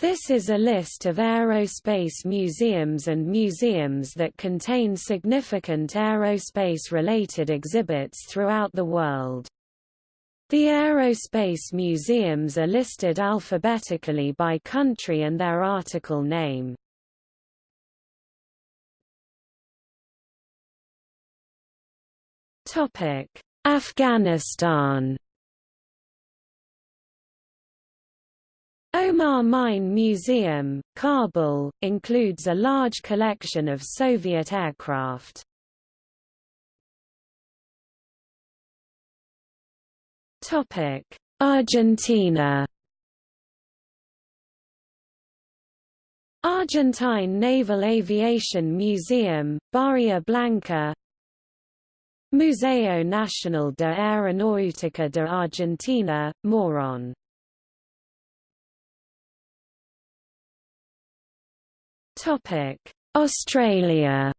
This is a list of aerospace museums and museums that contain significant aerospace-related exhibits throughout the world. The aerospace museums are listed alphabetically by country and their article name. Afghanistan Omar Mine Museum, Kabul, includes a large collection of Soviet aircraft. Argentina Argentine Naval Aviation Museum, Bahía Blanca Museo Nacional de Aeronáutica de Argentina, Morón Topic: Australia.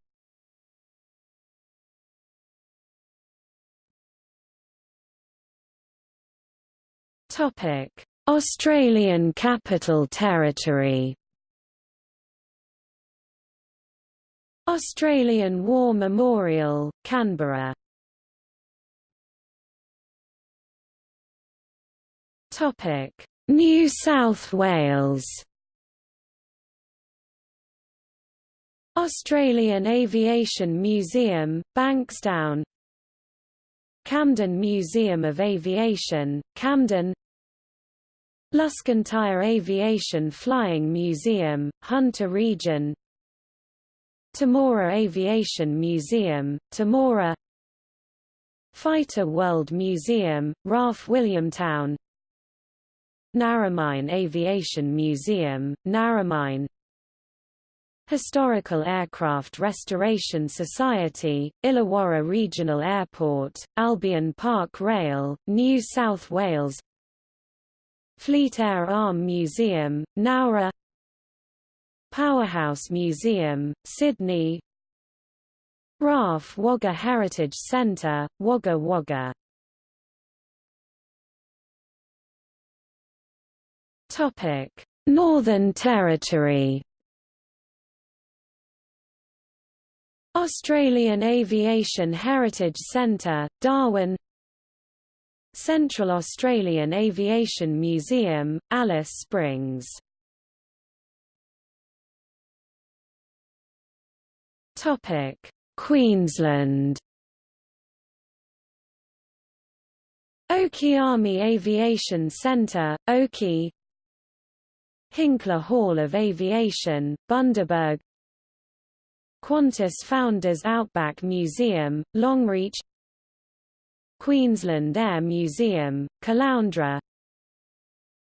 Topic: Australian Capital Territory. Australian War Memorial, Canberra. Topic: New South Wales. Australian Aviation Museum, Bankstown. Camden Museum of Aviation, Camden. Luskintyre Aviation Flying Museum, Hunter Region. Temora Aviation Museum, Temora Fighter World Museum, RAF Williamtown. Narromine Aviation Museum, Narromine Historical Aircraft Restoration Society, Illawarra Regional Airport, Albion Park Rail, New South Wales Fleet Air Arm Museum, Nowra Powerhouse Museum, Sydney RAF Wagga Heritage Centre, Wagga Wagga Northern Territory Australian Aviation Heritage Centre, Darwin. Central Australian Aviation Museum, Alice Springs. Queensland. Army Aviation Centre, Oakey Hinkler Hall of Aviation, Bundaberg Qantas Founders Outback Museum, Longreach Queensland Air Museum, Caloundra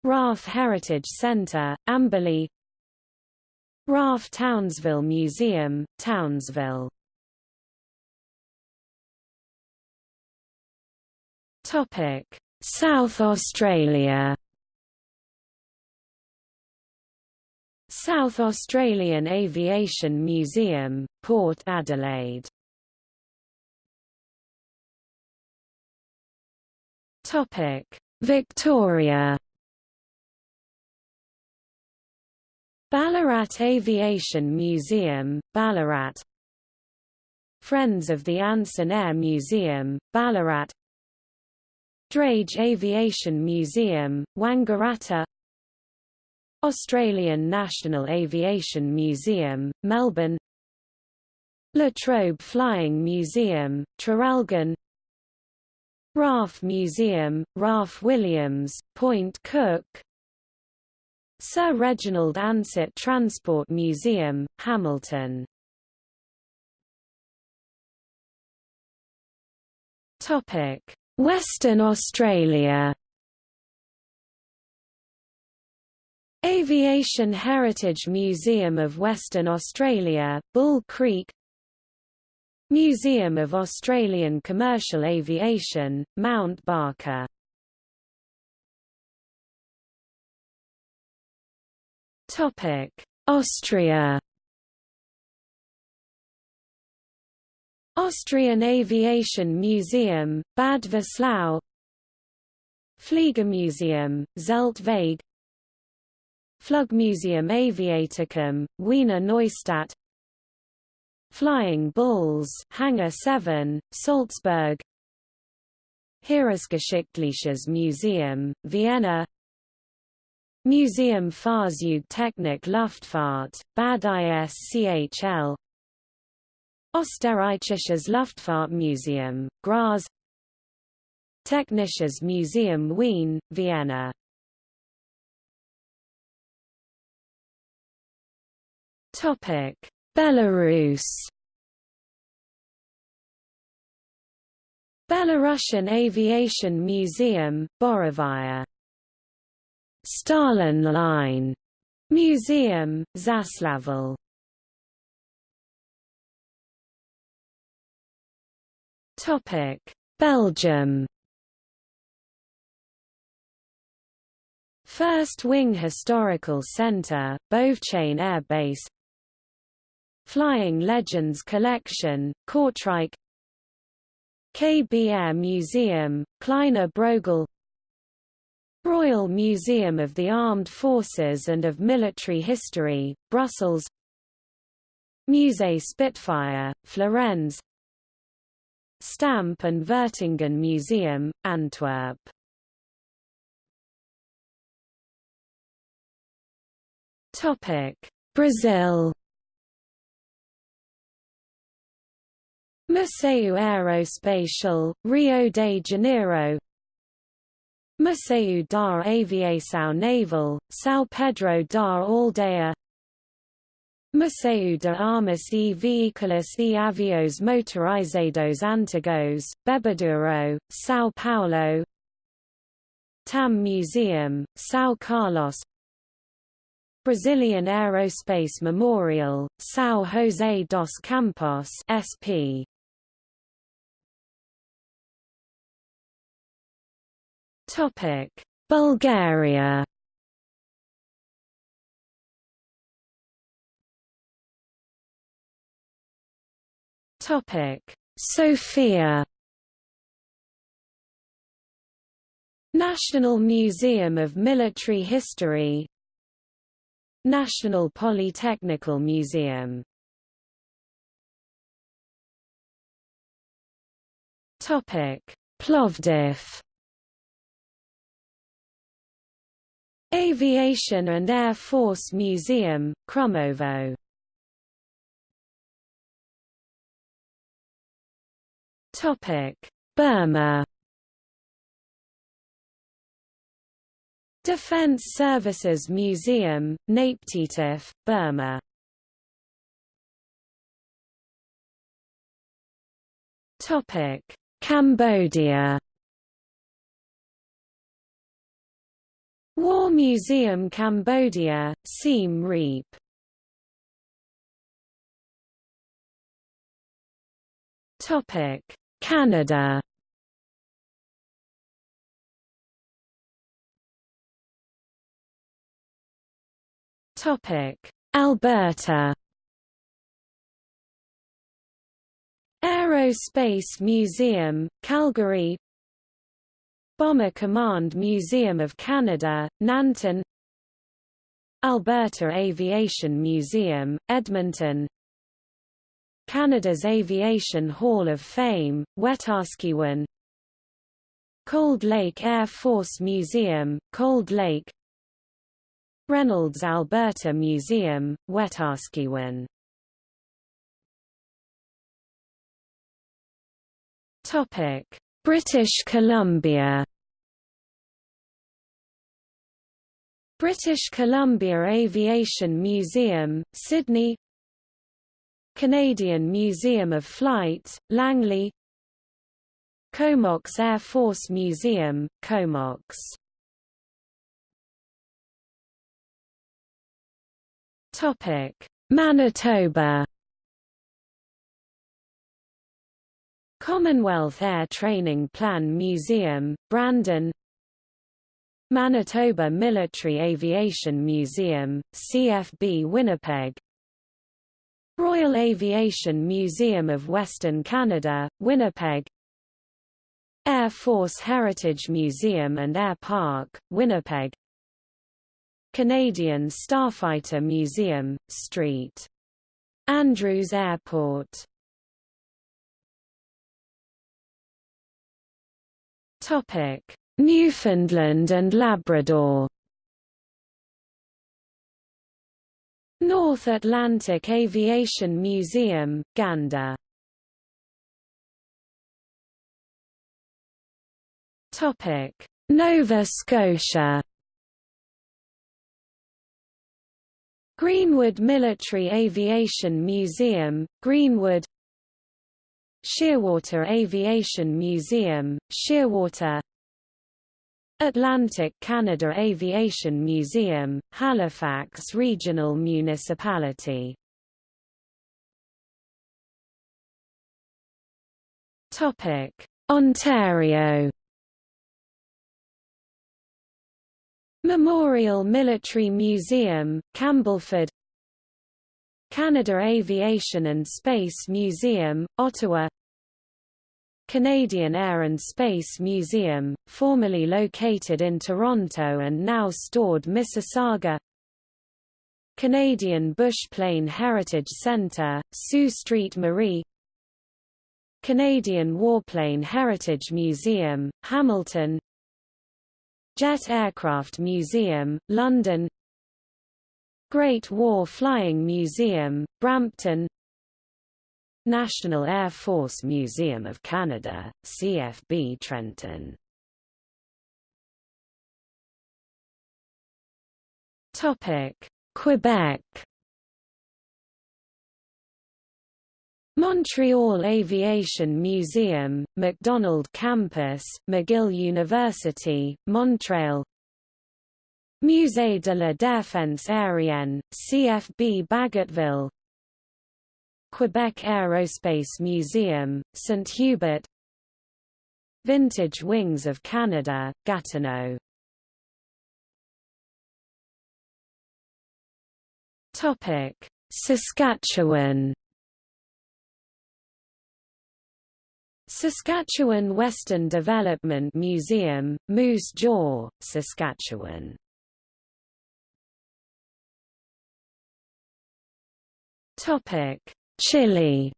RAF Heritage Centre, Amberley RAF Townsville Museum, Townsville. South Australia South Australian Aviation Museum, Port Adelaide. Victoria Ballarat Aviation Museum, Ballarat. Friends of the Anson Air Museum, Ballarat. Drage Aviation Museum, Wangaratta Australian National Aviation Museum, Melbourne La Trobe Flying Museum, Traralgon RAF Museum, RAF Williams, Point Cook Sir Reginald Ansett Transport Museum, Hamilton Western Australia Aviation Heritage Museum of Western Australia, Bull Creek Museum of Australian Commercial Aviation, Mount Barker Austria Austrian Aviation Museum, Bad Vöslau Fliegermuseum, Zeltweg Flugmuseum Aviaticum, Wiener Neustadt. Flying Bulls Hangar 7, Salzburg. Heeresgeschichtliches Museum, Vienna. Museum Fahrzeugtechnik Luftfahrt, Bad ISCHL Österreichisches Luftfahrtmuseum, Graz. Technisches Museum Wien, Vienna Belarus Belarusian Aviation Museum, Borovaya Stalin Line. Museum, Zaslavl. Topic: Belgium. First Wing Historical Center, Beauvechain Air Base Flying Legends Collection, Kortrijk. KBR Museum, Kleiner Brogel Royal Museum of the Armed Forces and of Military History, Brussels. Musée Spitfire, Florennes. Stamp and Vertongen Museum, Antwerp. Brazil Museu Aeroespacial, Rio de Janeiro. Museu da Aviação Naval, São Pedro da Aldeia. Museu de Armas e Veículos e Avios Motorizados Antigos, Bebedouro, São Paulo. TAM Museum, São Carlos. Brazilian Aerospace Memorial, São José dos Campos SP Topic: Bulgaria. Topic: Sofia. National Museum of Military History. National Polytechnical Museum. Topic: Plovdiv Aviation and Air Force Museum, Krumovo Topic. Burma. Defense Services Museum, Naypyidaw, Burma. Topic. Cambodia War Museum Cambodia, Siem Reap. Topic Canada. Topic Alberta. Aerospace Museum, Calgary Bomber Command Museum of Canada, Nanton. Alberta Aviation Museum, Edmonton. Canada's Aviation Hall of Fame, Wetaskiwin. Cold Lake Air Force Museum, Cold Lake. Reynolds Alberta Museum, Wetaskiwin. Topic British Columbia. British Columbia Aviation Museum, Sidney. Canadian Museum of Flight, Langley. Comox Air Force Museum, Comox. Manitoba Commonwealth Air Training Plan Museum, Brandon. Manitoba Military Aviation Museum, CFB Winnipeg. Royal Aviation Museum of Western Canada, Winnipeg. Air Force Heritage Museum and Air Park, Winnipeg. Canadian Starfighter Museum, St. Andrews Airport Newfoundland and Labrador? North Atlantic Aviation Museum, Gander. Topic: Nova Scotia. Greenwood Military Aviation Museum, Greenwood Shearwater Aviation Museum, Shearwater Atlantic Canada Aviation Museum, Halifax Regional Municipality. Ontario. Memorial Military Museum, Campbellford Canada Aviation and Space Museum, Ottawa. Canadian Air and Space Museum, formerly located in Toronto and now stored Mississauga. Canadian Bush Plane Heritage Centre, Sault Ste. Marie. Canadian Warplane Heritage Museum, Hamilton. Jet Aircraft Museum, London Great War Flying Museum, Brampton National Air Force Museum of Canada, CFB Trenton. Quebec. Montreal Aviation Museum, Macdonald Campus, McGill University, Montreal Musée de la Défense aérienne, CFB Bagotville Quebec Aerospace Museum, St. Hubert Vintage Wings of Canada, Gatineau. Topic: Saskatchewan. Saskatchewan Western Development Museum, Moose Jaw, Saskatchewan Chile.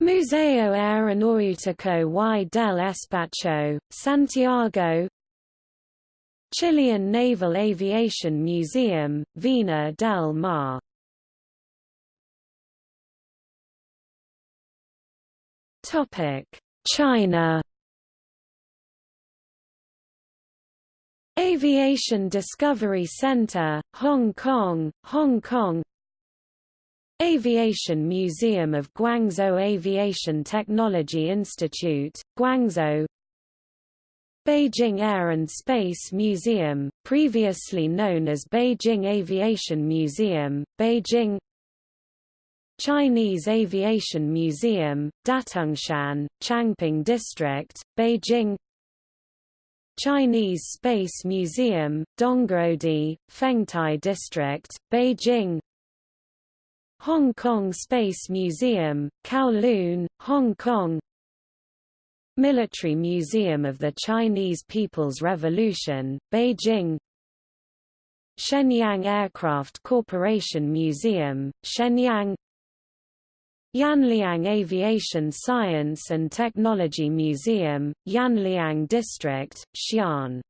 Museo Aeronáutico y del Espacio, Santiago. Chilean Naval Aviation Museum, Vina del Mar. China Aviation Discovery Center, Hong Kong, Hong Kong. Aviation Museum of Guangzhou Aviation Technology Institute, Guangzhou. Beijing Air and Space Museum, previously known as Beijing Aviation Museum, Beijing. Chinese Aviation Museum, Datongshan, Changping District, Beijing Chinese Space Museum, Dongguodi, Fengtai District, Beijing. Hong Kong Space Museum, Kowloon, Hong Kong. Military Museum of the Chinese People's Revolution, Beijing. Shenyang Aircraft Corporation Museum, Shenyang Yanliang Aviation Science and Technology Museum, Yanliang District, Xi'an.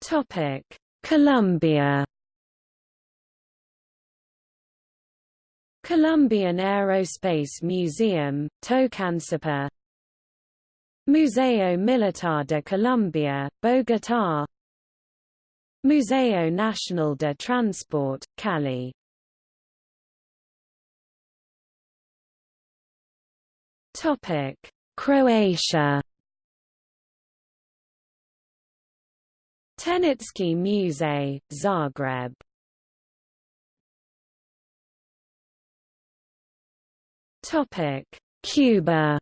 Topic: Colombia. Colombian Aerospace Museum, Tocancipá Museo Militar de Colombia, Bogotá Museo Nacional de Transport, Cali. Croatia. Tehnički Muzej, Zagreb. Topic. Cuba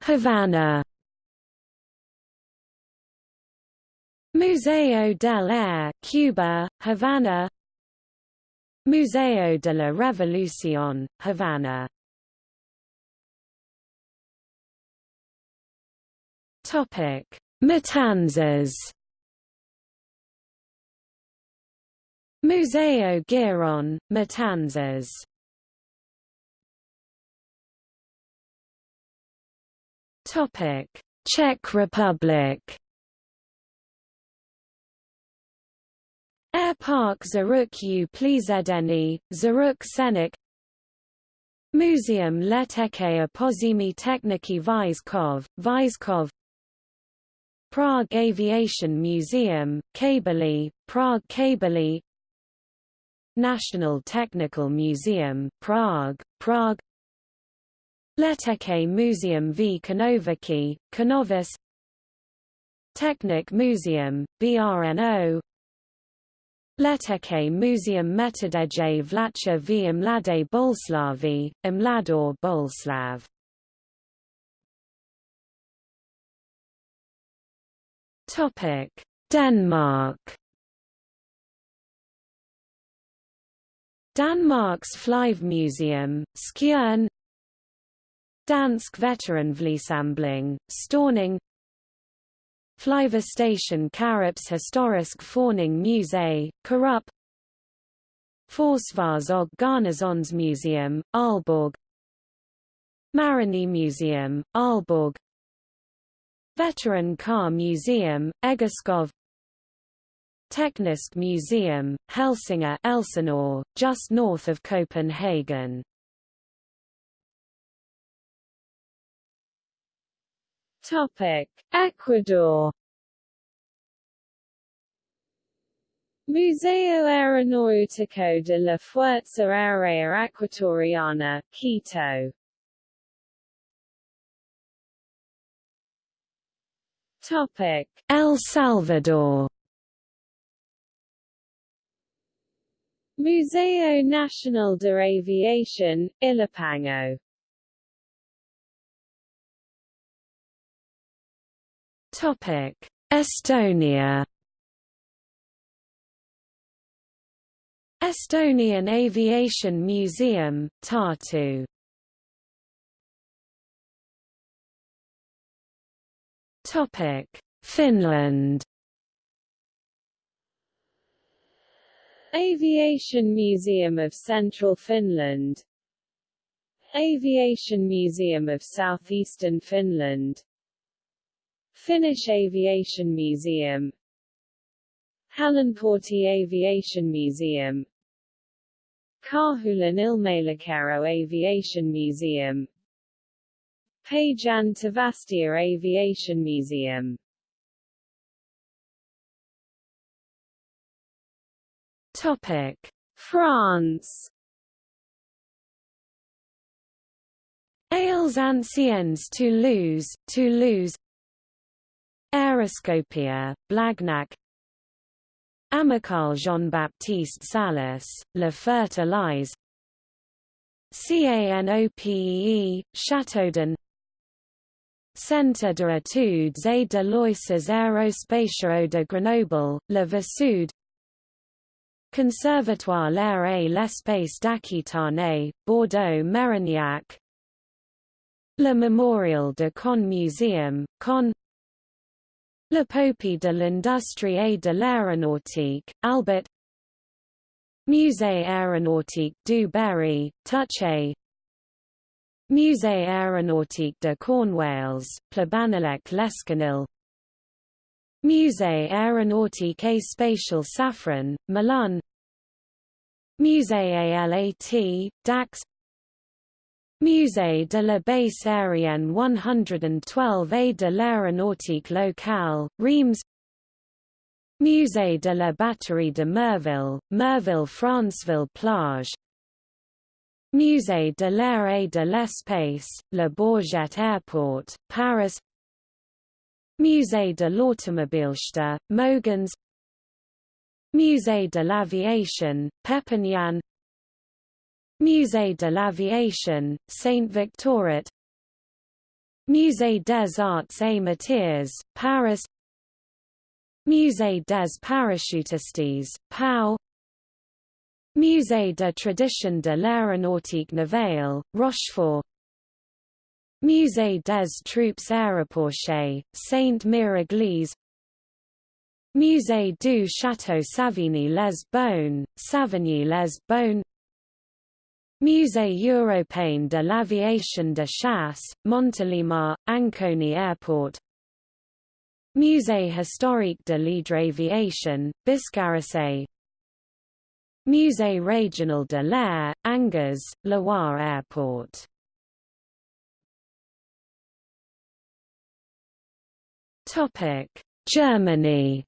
Havana. Museo del Aire, Cuba, Havana. Museo de la Revolución, Havana. Topic: Matanzas. Museo Girón, Matanzas. Topic: Czech Republic. Air Park Zurich u Plízedeny, Zurich Senik Muzeum Letecké a Pozemí techniky Vyškov. Prague Aviation Museum, Kbely, Prague Kbely National Technical Museum, Prague, Prague Letecké Museum v Konovici, Konovis Technik Museum, BRNO Letecké Muzeum Metodeje Vlacha v Mladé Boleslavi, Mladá Boleslav Topic: Denmark. Danmarks Flyvemuseum, Skjern Dansk Veteranflysamling, Stauning Flyvestation Karups Historisk Forning Musée, Karup. Forsvars og Garnisonsmuseum, Aalborg. Marini Museum, Aalborg. Veteran Car Museum, Egeskov. Teknisk Museum, Helsinger Elsinore, just north of Copenhagen. Topic: Ecuador. Museo Aeronáutico de la Fuerza Aérea Ecuatoriana, Quito Topic: El Salvador. Museo Nacional de Aviación, Ilopango. Topic: Estonia. Estonian Aviation Museum, Tartu. Topic: Finland. Aviation Museum of Central Finland. Aviation Museum of Southeastern Finland Finnish Aviation Museum. Hallinportti Aviation Museum. Karhulan Ilmailukerho Aviation Museum. Päijänne Tavastia Aviation Museum. Topic: France. Aires Anciennes Toulouse, Toulouse. Aeroscopia, Blagnac. Amical Jean-Baptiste Salles, La Fertilise. CANOPEE, Châteaudun Centre de études et de loisirs aérospatiaux de Grenoble, Le Versoud Conservatoire l'air et l'espace d'Aquitaine, Bordeaux Mérignac Le Mémorial de Caen Museum, Caen Le Popey de l'Industrie et de l'Aéronautique, Albert. Musée aéronautique du Berry, Touchet Musée aéronautique de Cornwalls, Plebanelec Lescanil Musée aéronautique et spatial Safran, Milan. Musée ALAT, Dax Musée de la base aérienne 112A de l'aéronautique locale, Reims. Musée de la batterie de Merville, Merville Franceville Plage. Musée de l'air et de l'espace, Le Bourget Airport, Paris. Musée de l'Automobilste, Mougins. Musée de l'Aviation, Perpignan Musée de l'Aviation, Saint-Victoret Musée des Arts et Métiers, Paris. Musée des Parachutistes, Pau. Musée de tradition de l'aéronautique navale, Rochefort. Musée des troupes aéroportées, Sainte-Mère-Église Musée du Château Savigny-les-Beaunes, Savigny-les-Beaunes Musée européen de l'aviation de chasse, Montélimar, Ancona Airport. Musée historique de l'hydroaviation, Biscarrosse. Musée régional de l'air, Angers, Loire Airport. Germany.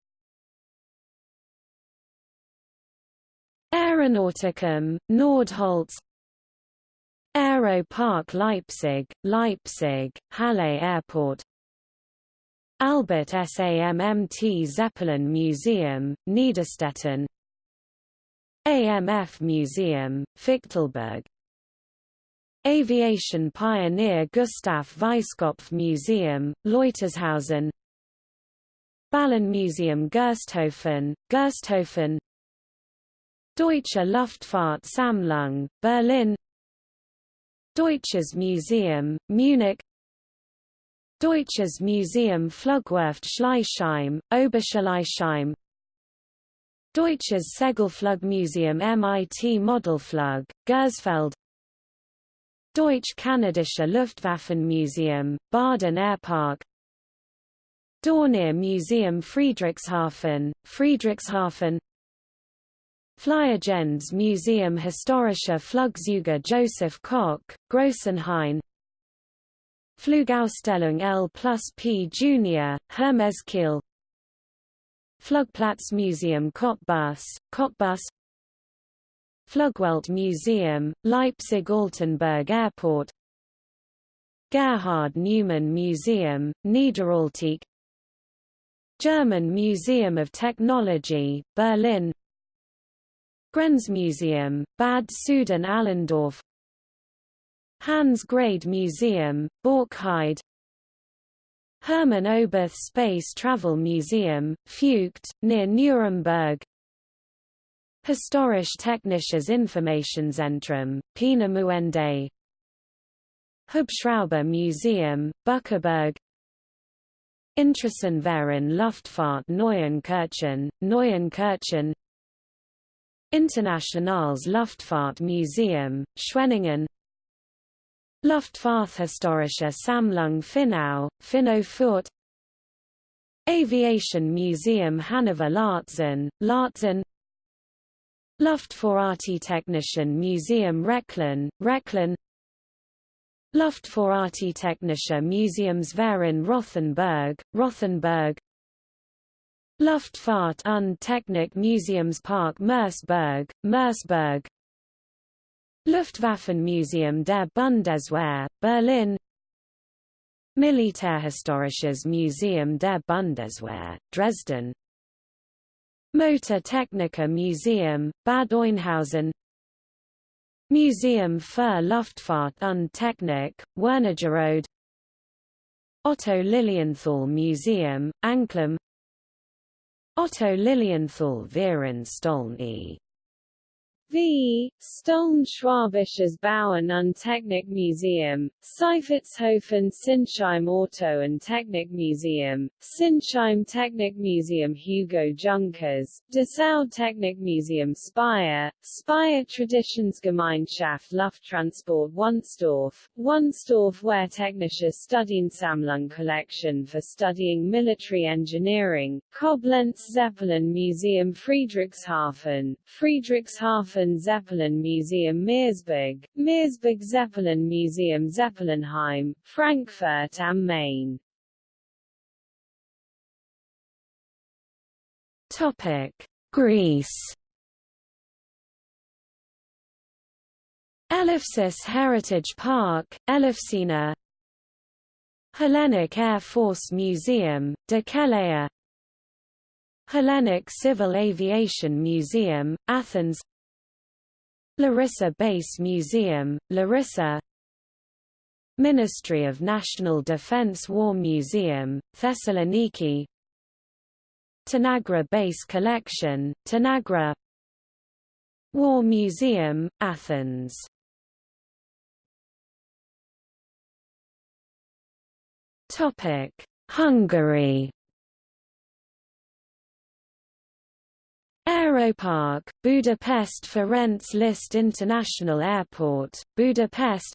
Aeronauticum, Nordholz Aero Park Leipzig, Leipzig, Halle Airport. Albert SAMMT Zeppelin Museum, Niederstetten. AMF Museum, Fichtelberg. Aviation pioneer Gustav Weiskopf Museum, Leutershausen. Museum Gersthofen, Gersthofen. Deutsche Luftfahrt-Sammlung, Berlin Deutsches Museum, Munich Deutsches Museum Flugwerft Schleißheim, Oberschleißheim Deutsches Segelflugmuseum MIT Modelflug, Gersfeld Deutsch-Kanadische Luftwaffenmuseum, Baden Airpark Dornier Museum Friedrichshafen, Friedrichshafen Fliegergens Museum Historischer Flugzeuge Joseph Koch, Grossenhain Flugausstellung L plus P Junior, Hermeskeil Flugplatz Museum Cottbus, Cottbus Flugwelt Museum, Leipzig-Altenburg Airport Gerhard Neumann Museum, Niederalteich German Museum of Technology, Berlin Grenzmuseum, Bad Sooden-Allendorf Hans Grade Museum, Borkheide Hermann Oberth Space Travel Museum, Feucht, near Nuremberg. Historisch Technisches Informationszentrum, Peenemünde Hubschrauber Museum, Bückeburg Interessenverein Luftfahrt Neuenkirchen, Neuenkirchen Internationales Luftfahrtmuseum, Schwenningen. Luftfahrthistorische Sammlung Finnau, Finno-Fürth Aviation Museum Hannover Laatzen, Laatzen Luftfahrarchitektischen Museum Rechlin, Rechlin Luftfahrarchitektonische Museumsverein Rothenburg, Rothenburg Luftfahrt- und Technik Museumspark Merseburg, Merseburg Luftwaffenmuseum der Bundeswehr, Berlin. Militärhistorisches Museum der Bundeswehr, Dresden. Motor Motortechniker Museum, Bad Oeynhausen Museum für Luftfahrt und Technik, Wernigerode. Otto Lilienthal Museum, Anklam Otto Lilienthal Viren V. Stollen-Schwabisches Bauen und Technikmuseum, Seifertshofen Sinsheim Auto and Technik Museum, Sinsheim Technikmuseum Hugo Junkers, Dessau Technikmuseum Speyer, Speyer Traditionsgemeinschaft Lufttransport Wunstorf, Wunstorf where Technische Studiensammlung Collection for studying military engineering, Koblenz Zeppelin Museum Friedrichshafen, Friedrichshafen Zeppelin Museum Meersburg, Meersburg Zeppelin Museum Zeppelinheim, Frankfurt am Main. Topic: Greece. Elefsis Heritage Park, Elefsina. Hellenic Air Force Museum, Dekelea Hellenic Civil Aviation Museum, Athens Larissa Base Museum, Larissa Ministry of National Defense War Museum, Thessaloniki Tanagra Base Collection, Tanagra War Museum, Athens Hungary Aeropark, Budapest Ferenc Liszt International Airport, Budapest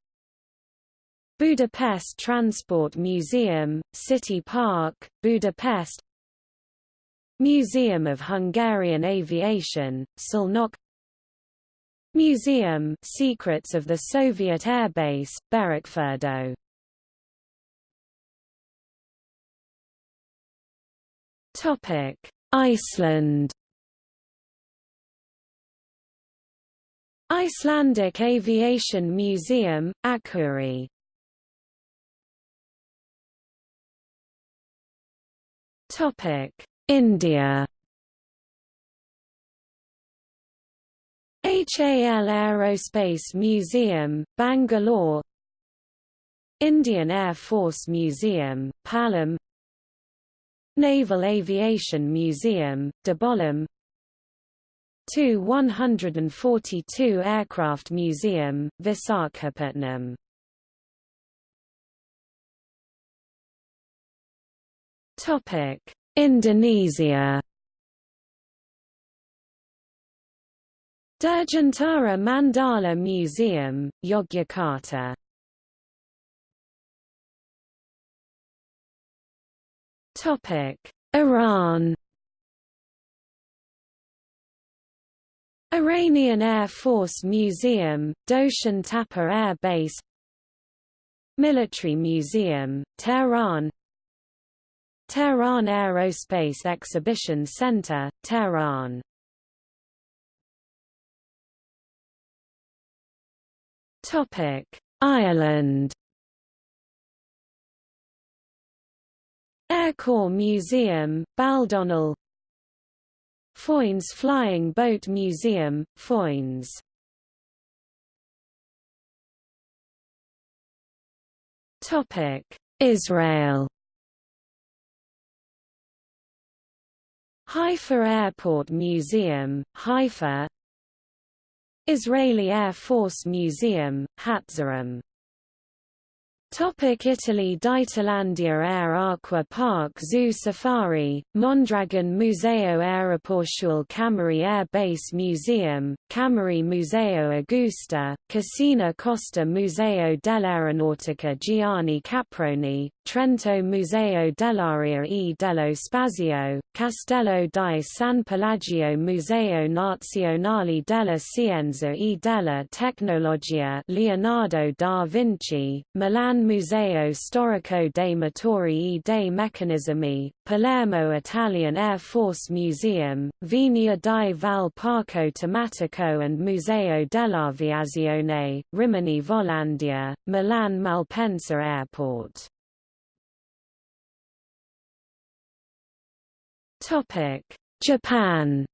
Budapest Transport Museum, City Park, Budapest Museum of Hungarian Aviation, Szolnok Museum Secrets of the Soviet Airbase, Berekfürdő Iceland Icelandic Aviation Museum, Akureyri. India. HAL Aerospace Museum, Bangalore. Indian Air Force Museum, Palam. Naval Aviation Museum, Dabolim Tu-142 Aircraft Museum, Visakhapatnam. Topic: Indonesia. Dirgantara Mandala Museum, Yogyakarta. Topic: Iran Iranian Air Force Museum, Doshan Tapa Air Base Military Museum, Tehran Tehran Aerospace Exhibition Center, Tehran. Ireland. Air Corps Museum, Baldonnel Foynes Flying Boat Museum, Foynes. Israel. Haifa Airport Museum, Haifa. Israeli Air Force Museum, Hatzarim Topic Italy d'Italandia Air Aqua Park Zoo Safari, Mondragon Museo Aeroportuale Cameri Air Base Museum, Cameri Museo Augusta, Cascina Costa Museo dell'Aeronautica Gianni Caproni, Trento Museo dell'Aria e dello Spazio, Castello di San Pelagio Museo Nazionale della Scienza e della Tecnologia Leonardo da Vinci, Milan Museo Storico dei Motori e dei Meccanismi, Palermo Italian Air Force Museum, Vigna di Val Parco and Museo dell'Aviazione, Rimini Volandia, Milan Malpensa Airport. Japan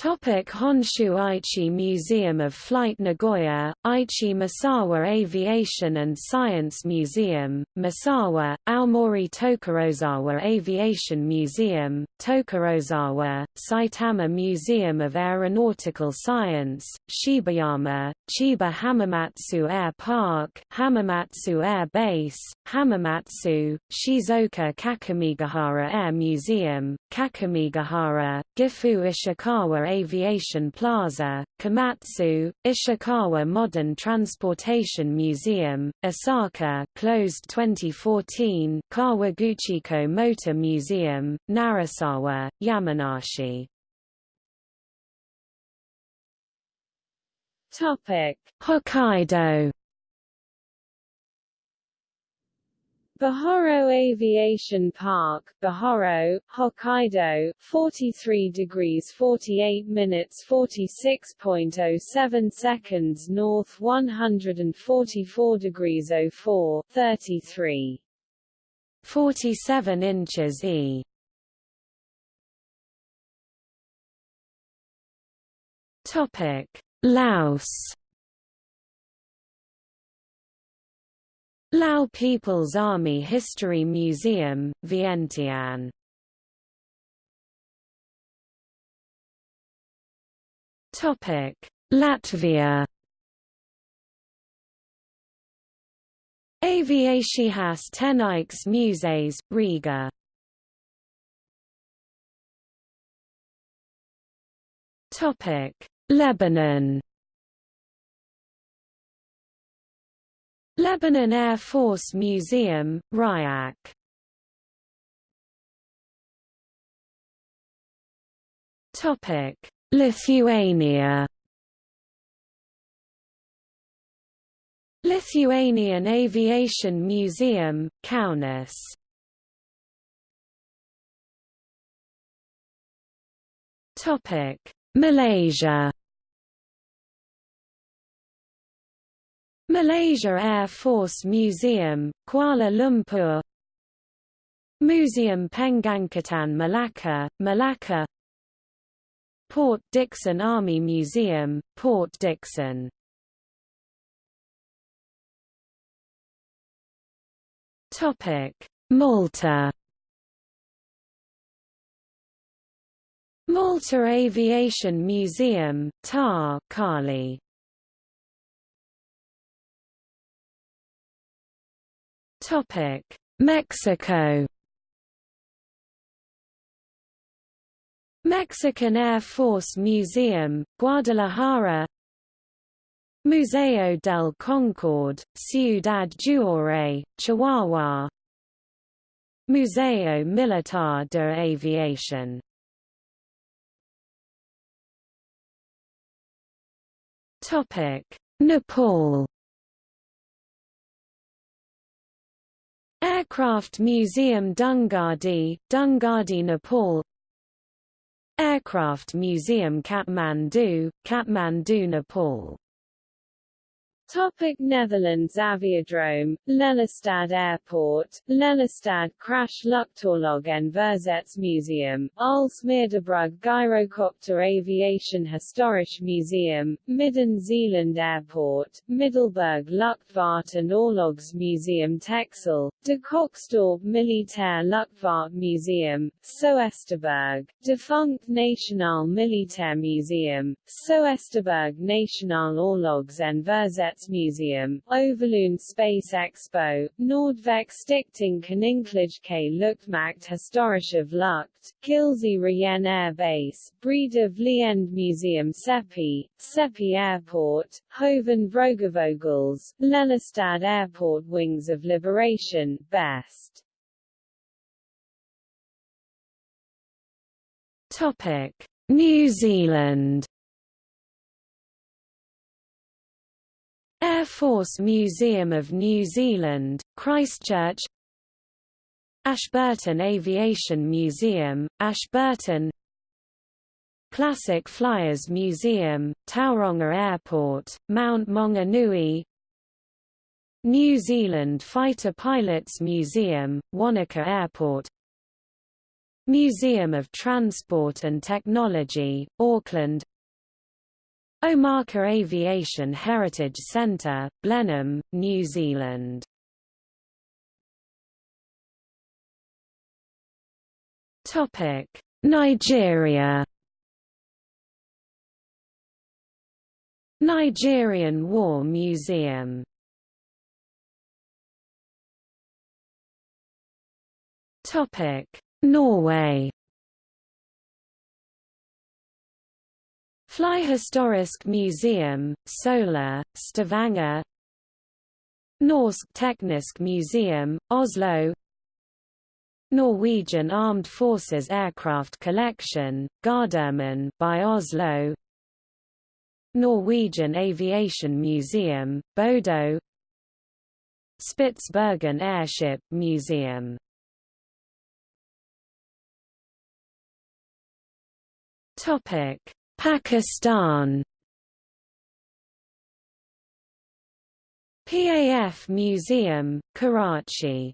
Topic Honshu Aichi Museum of Flight Nagoya, Aichi Misawa Aviation and Science Museum, Misawa, Aomori Tokorozawa Aviation Museum, Tokorozawa, Saitama Museum of Aeronautical Science, Shibayama, Chiba Hamamatsu Air Park, Hamamatsu Air Base, Hamamatsu, Shizuoka Kakamigahara Air Museum, Kakamigahara, Gifu Ishikawa Aviation Plaza, Komatsu, Ishikawa Modern Transportation Museum, Osaka closed 2014 Kawaguchiko Motor Museum, Narasawa, Yamanashi. Topic: Hokkaido Bihoro Aviation Park, Bihoro, Hokkaido, 43 degrees 48 minutes 46.07 seconds north 144 degrees 04, 33. 47 inches E. Topic: Laos Lao People's Army History Museum, Vientiane Topic: Latvia. Aviācijas Tehnikas Muzejs, Riga. Topic: Lebanon. Lebanon Air Force Museum, Rayak. Topic: Lithuania. Lithuanian Aviation Museum, Kaunas. Topic: Malaysia. Malaysia Air Force Museum, Kuala Lumpur Museum Pengangkutan Malacca, Malacca Port Dickson Army Museum, Port Dickson Malta Malta Aviation Museum, Ta' Qali. Topic: Mexico. Mexican Air Force Museum, Guadalajara. Museo del Concord, Ciudad Juárez, Chihuahua. Museo Militar de Aviación. Topic: Nepal Aircraft Museum Dhangadhi, Dhangadhi Nepal. Aircraft Museum Kathmandu, Kathmandu Nepal Topic Netherlands Aviodrome, Lelystad Airport, Lelystad Crash Luchtoorlog en Museum, Aalsmeerderbrug Gyrocopter Aviation Historisch Museum, Midden Zeeland Airport, Middelburg Luchtvaart en Oorlogsmuseum Texel, De Cocksdorp Militair Luchtvaart Museum, Soesterberg, Defunct Nationaal Militair Museum, Soesterberg Nationaal Oorlogs en Museum, Overloon Space Expo, Noordwijk Stichting Koninklijke Luchtmacht Historische Lucht, Gilze-Rijen Air Base, Breed of Leend Museum Seppe, Seppe Airport, Hoven Vrogevogels, Lelystad Airport Wings of Liberation, Best. Topic: New Zealand Air Force Museum of New Zealand, Christchurch. Ashburton Aviation Museum, Ashburton. Classic Flyers Museum, Tauranga Airport, Mount Maunganui. New Zealand Fighter Pilots Museum, Wanaka Airport. Museum of Transport and Technology, Auckland Omaka Aviation Heritage Centre, Blenheim, New Zealand. Topic: Nigeria. Nigerian War Museum. Topic: Norway. Flyhistorisk Museum, Sola, Stavanger Norsk Teknisk Museum, Oslo Norwegian Armed Forces Aircraft Collection, Gardermoen by Oslo Norwegian Aviation Museum, Bodo Spitsbergen Airship Museum Topic Pakistan. PAF Museum, Karachi.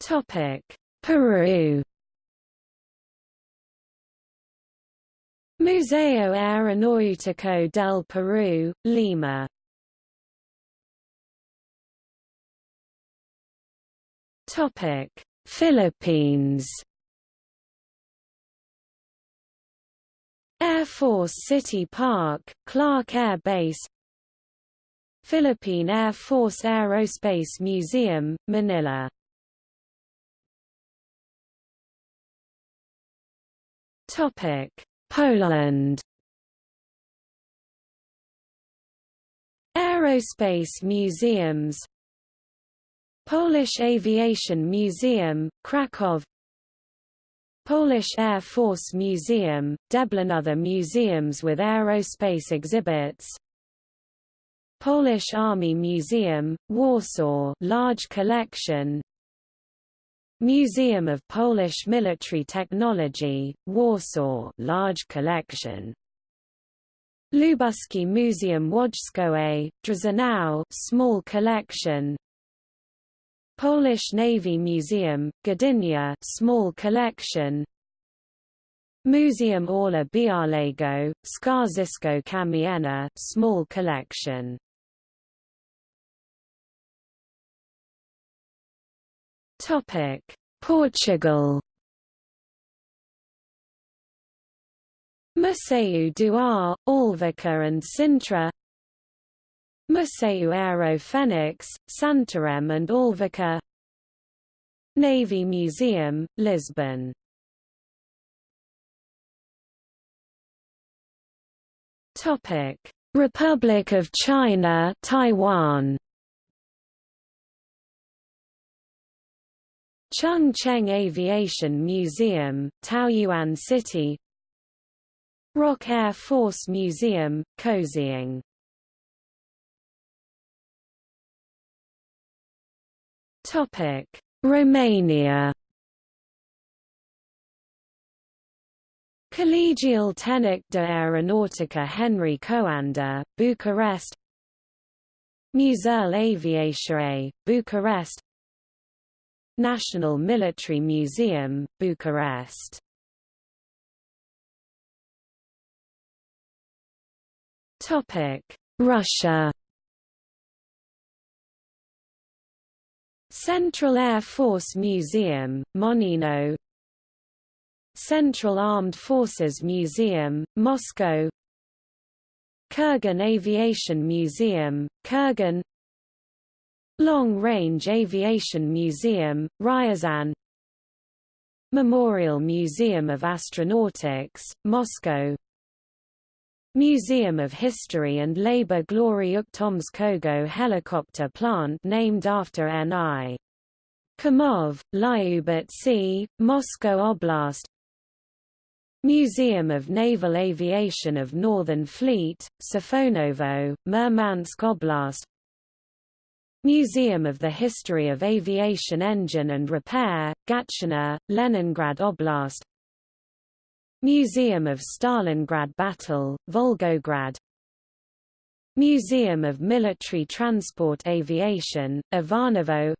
Topic: Peru. Museo Aeronáutico del Perú, Lima. Topic: Philippines Air Force City Park, Clark Air Base Philippine Air Force Aerospace Museum, Manila. Poland. Aerospace museums. Polish Aviation Museum, Kraków Polish Air Force Museum, Dęblin Other museums with aerospace exhibits. Polish Army Museum, Warsaw large collection. Museum of Polish Military Technology, Warsaw large collection. Lubuski Museum Wojskowe, Drzonów small collection Polish Navy Museum, Gdynia small collection. Museum Orla Białego, Skarżysko-Kamienna small collection. Topic Portugal. Museu do Ar, Alverca and Sintra Museu Aero Fenix, Santarém and Alverca Navy Museum, Lisbon. Republic of China Taiwan. Chung Cheng Aviation Museum, Taoyuan City. ROC Air Force Museum, Kaohsiung Topic: Romania. Colegiul Tehnic de Aeronautica Henri Coandă, Bucharest Muzeul Aviației, Bucharest National Military Museum, Bucharest Russia Central Air Force Museum, Monino. Central Armed Forces Museum, Moscow. Kurgan Aviation Museum, Kurgan. Long Range Aviation Museum, Ryazan. Memorial Museum of Astronautics, Moscow Museum of History and Labor Glory Ukhtomskogo helicopter plant named after N.I. Kamov, Lyubertsy, Moscow Oblast. Museum of Naval Aviation of Northern Fleet, Safonovo, Murmansk Oblast. Museum of the History of Aviation Engine and Repair, Gatchina, Leningrad Oblast Museum of Stalingrad Battle, Volgograd. Museum of Military Transport Aviation, Ivanovo.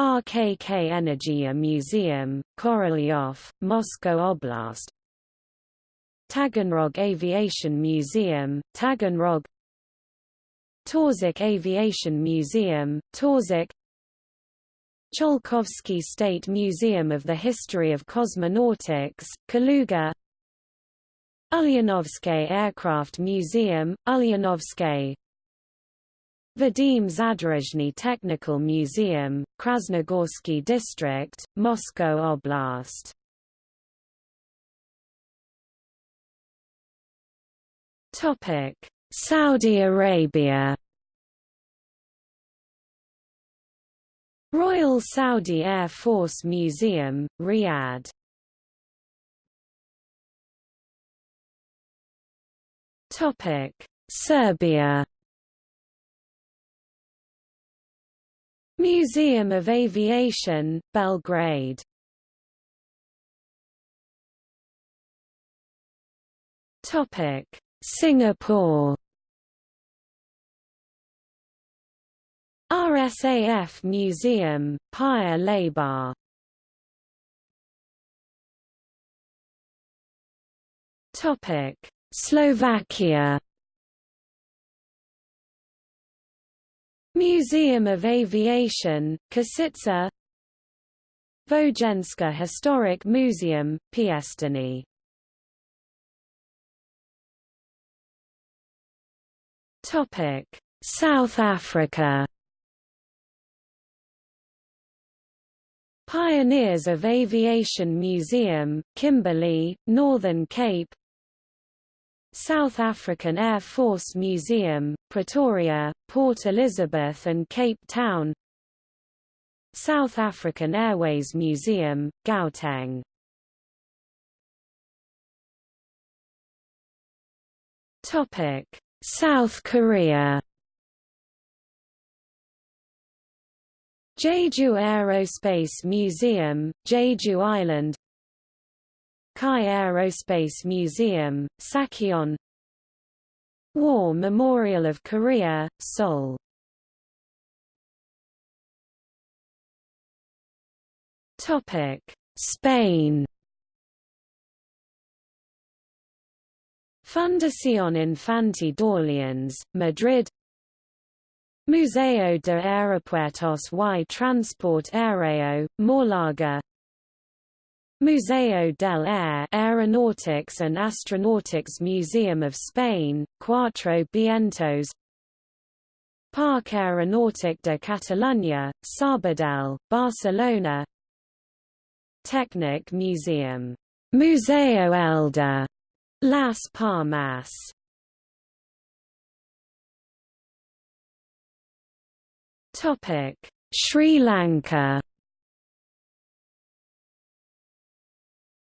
RKK Energia Museum, Korolyov, Moscow Oblast. Taganrog Aviation Museum, Taganrog. Torzhok Aviation Museum, Torzhok Tsiolkovsky State Museum of the History of Cosmonautics, Kaluga Ulyanovsky Aircraft Museum, Ulyanovsky Vadim Zadorozhny Technical Museum, Krasnogorsky District, Moscow Oblast Saudi Arabia Royal Saudi Air Force Museum, Riyadh. Topic: Serbia. Museum of Aviation, Belgrade. Topic: Singapore RSAF Museum, Paya Topic: Slovakia. Museum of Aviation, Kosice Vojenska Historic Museum, Piestany South Africa. Pioneers of Aviation Museum, Kimberley, Northern Cape South African Air Force Museum, Pretoria, Port Elizabeth and Cape Town South African Airways Museum, Gauteng. South Korea Jeju Aerospace Museum, Jeju Island KAI Aerospace Museum, Sacheon War Memorial of Korea, Seoul. Spain. Fundación Infante d'Orleans, Madrid Museo de Aeropuertos y Transporte Aéreo, Málaga. Museo del Aire Aeronautics and Astronautics Museum of Spain, Cuatro Vientos. Parc Aeronautic de Catalunya, Sabadell, Barcelona. Technic Museum, Museo Elder, Las Palmas Topic: Sri Lanka.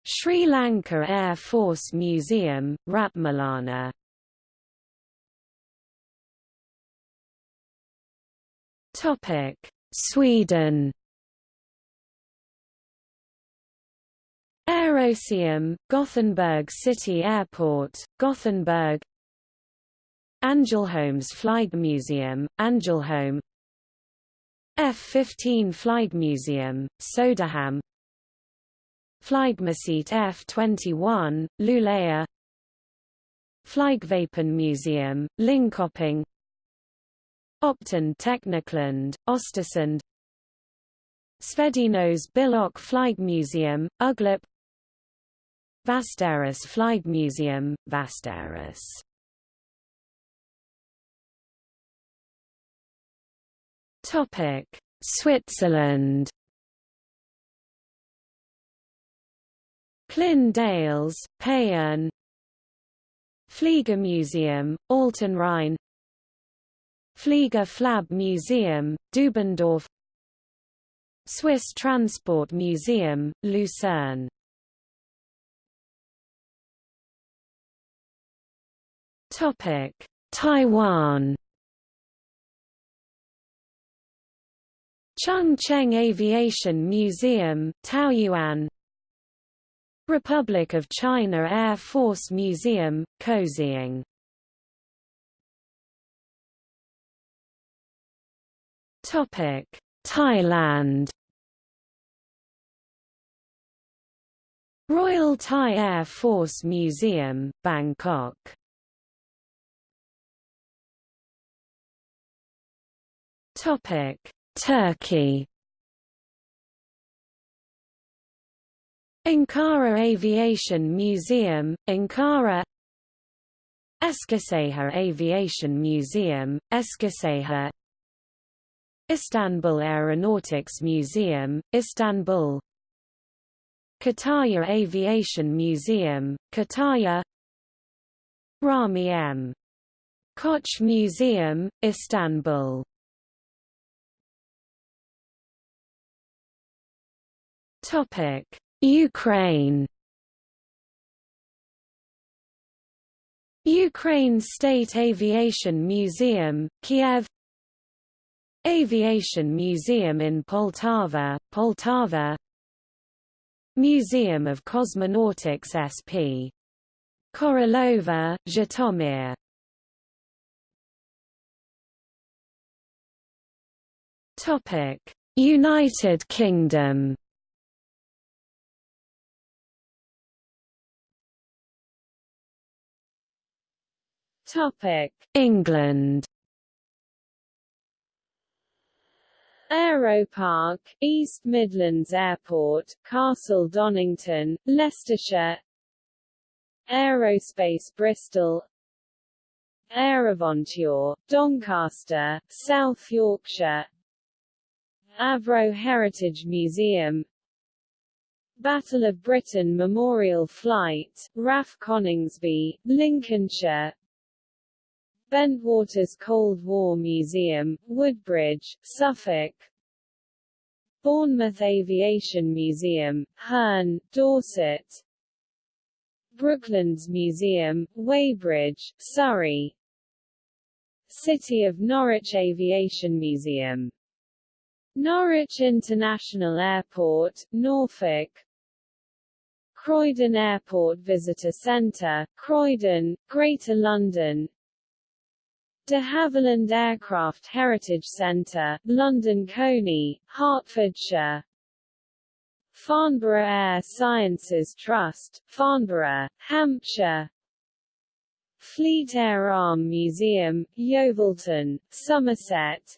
Sri Lanka Air Force Museum, Ratmalana. Topic: Sweden. Aeroseum, Gothenburg City Airport, Gothenburg Angelholms Flygmuseum, Angelholm F-15 Flygmuseum, Söderhamn Flygmuseet F-21, Luleå. Flygvapenmuseum, Linköping. Optand Teknikland, Östersund. Svedinos Bilok Flygmuseum, Ugglarp Västerås Flygmuseum, Västerås Topic: Switzerland. Clin d'Ailes, Payerne Fliegermuseum, Altenrhein Flieger Flab Museum, Dubendorf. Swiss Transport Museum, Lucerne. Topic: Taiwan Chung Cheng Aviation Museum, Taoyuan Republic of China Air Force Museum, Kaohsiung Thailand. Royal Thai Air Force Museum, Bangkok. Topic Turkey. Ankara Aviation Museum, Ankara. Eskişehir Aviation Museum, Eskişehir. Istanbul Aeronautics Museum, Istanbul. Kütahya Aviation Museum, Kütahya Rahmi M. Koç Museum, Istanbul Topic: Ukraine. Ukraine State Aviation Museum, Kiev. Aviation Museum in Poltava, Poltava. Museum of Cosmonautics SP. Korolova, Zhytomyr. United Kingdom England. Aeropark, East Midlands Airport, Castle Donington, Leicestershire. Aerospace Bristol. AeroVenture, Doncaster, South Yorkshire. Avro Heritage Museum. Battle of Britain Memorial Flight, RAF Coningsby, Lincolnshire Bentwaters Cold War Museum, Woodbridge, Suffolk. Bournemouth Aviation Museum, Hurn, Dorset. Brooklands Museum, Weybridge, Surrey. City of Norwich Aviation Museum. Norwich International Airport, Norfolk. Croydon Airport Visitor Centre, Croydon, Greater London De Havilland Aircraft Heritage Centre, London Colney, Hertfordshire. Farnborough Air Sciences Trust, Farnborough, Hampshire. Fleet Air Arm Museum, Yeovilton, Somerset.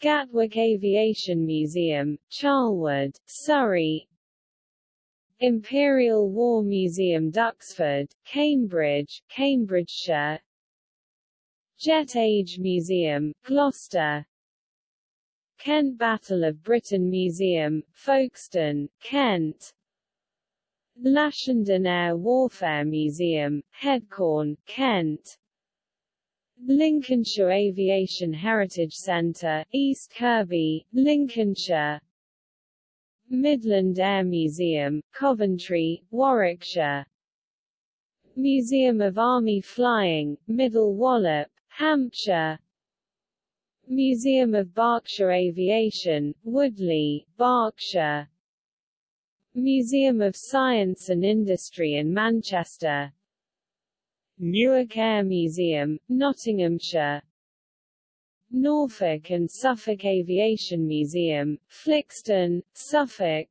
Gatwick Aviation Museum, Charlwood, Surrey. Imperial War Museum Duxford, Cambridge, Cambridgeshire Jet Age Museum, Gloucester. Kent Battle of Britain Museum, Folkestone, Kent. Lashenden Air Warfare Museum, Headcorn, Kent. Lincolnshire Aviation Heritage Centre, East Kirkby, Lincolnshire. Midland Air Museum, Coventry, Warwickshire. Museum of Army Flying, Middle Wallop, Hampshire. Museum of Berkshire Aviation, Woodley, Berkshire. Museum of Science and Industry in Manchester. Newark Air Museum, Nottinghamshire. Norfolk and Suffolk Aviation Museum, Flixton, Suffolk.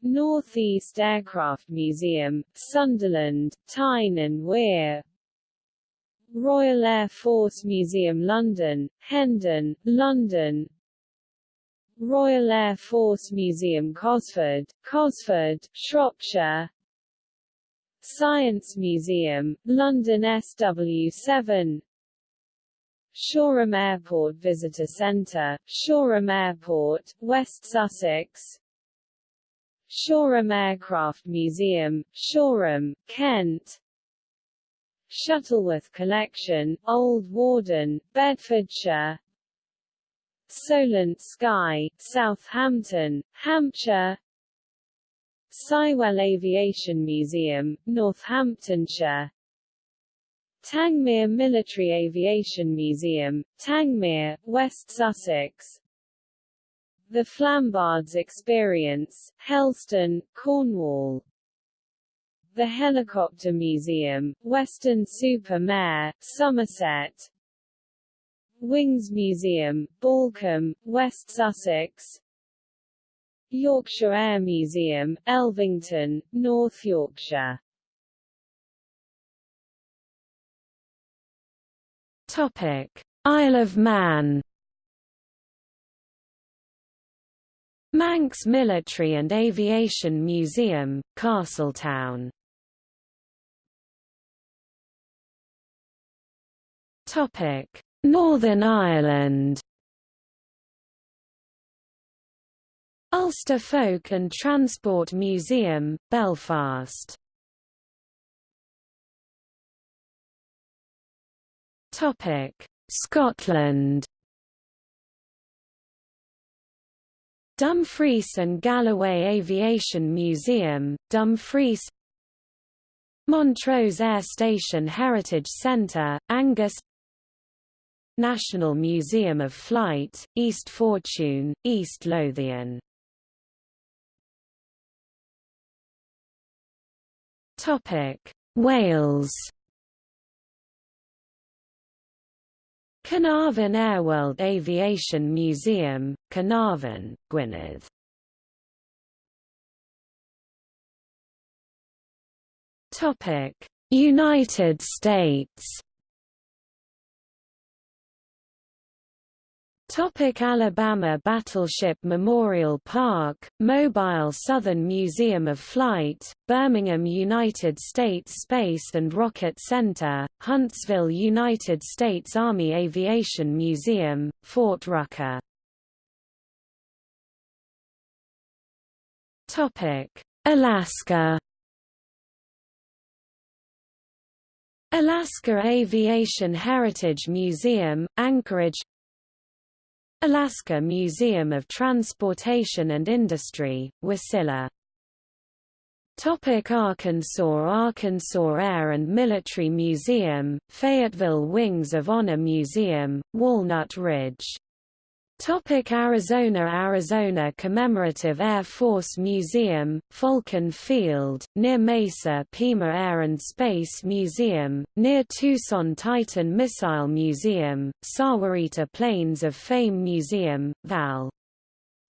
North East Aircraft Museum, Sunderland, Tyne and Wear Royal Air Force Museum London, Hendon, London. Royal Air Force Museum Cosford, Cosford, Shropshire. Science Museum, London SW7 Shoreham Airport Visitor Centre, Shoreham Airport, West Sussex. Shoreham Aircraft Museum, Shoreham, Kent Shuttleworth Collection, Old Warden, Bedfordshire. Solent Sky, Southampton, Hampshire. Sywell Aviation Museum, Northamptonshire. Tangmere Military Aviation Museum, Tangmere, West Sussex. The Flambards Experience, Helston, Cornwall the Helicopter Museum, Weston-super-Mare, Somerset. Wings Museum, Balcombe, West Sussex. Yorkshire Air Museum, Elvington, North Yorkshire. Topic: Isle of Man. Manx Military and Aviation Museum, Castletown Northern Ireland. Ulster Folk and Transport Museum, Belfast. Scotland. Dumfries and Galloway Aviation Museum, Dumfries Montrose Air Station Heritage Centre, Angus National Museum of Flight, East Fortune, East Lothian. Topic: Wales. Caernarfon Airworld Aviation Museum, Caernarfon, Gwynedd. United States. Topic Alabama Battleship Memorial Park, Mobile Southern Museum of Flight, Birmingham United States Space and Rocket Center, Huntsville United States Army Aviation Museum, Fort Rucker. Topic: Alaska. Alaska Aviation Heritage Museum, Anchorage Alaska Museum of Transportation and Industry, Wasilla. Topic Arkansas Arkansas Air and Military Museum, Fayetteville Wings of Honor Museum, Walnut Ridge Topic Arizona Arizona Commemorative Air Force Museum, Falcon Field, near Mesa Pima Air and Space Museum, near Tucson Titan Missile Museum, Sahuarita Planes of Fame Museum, Val.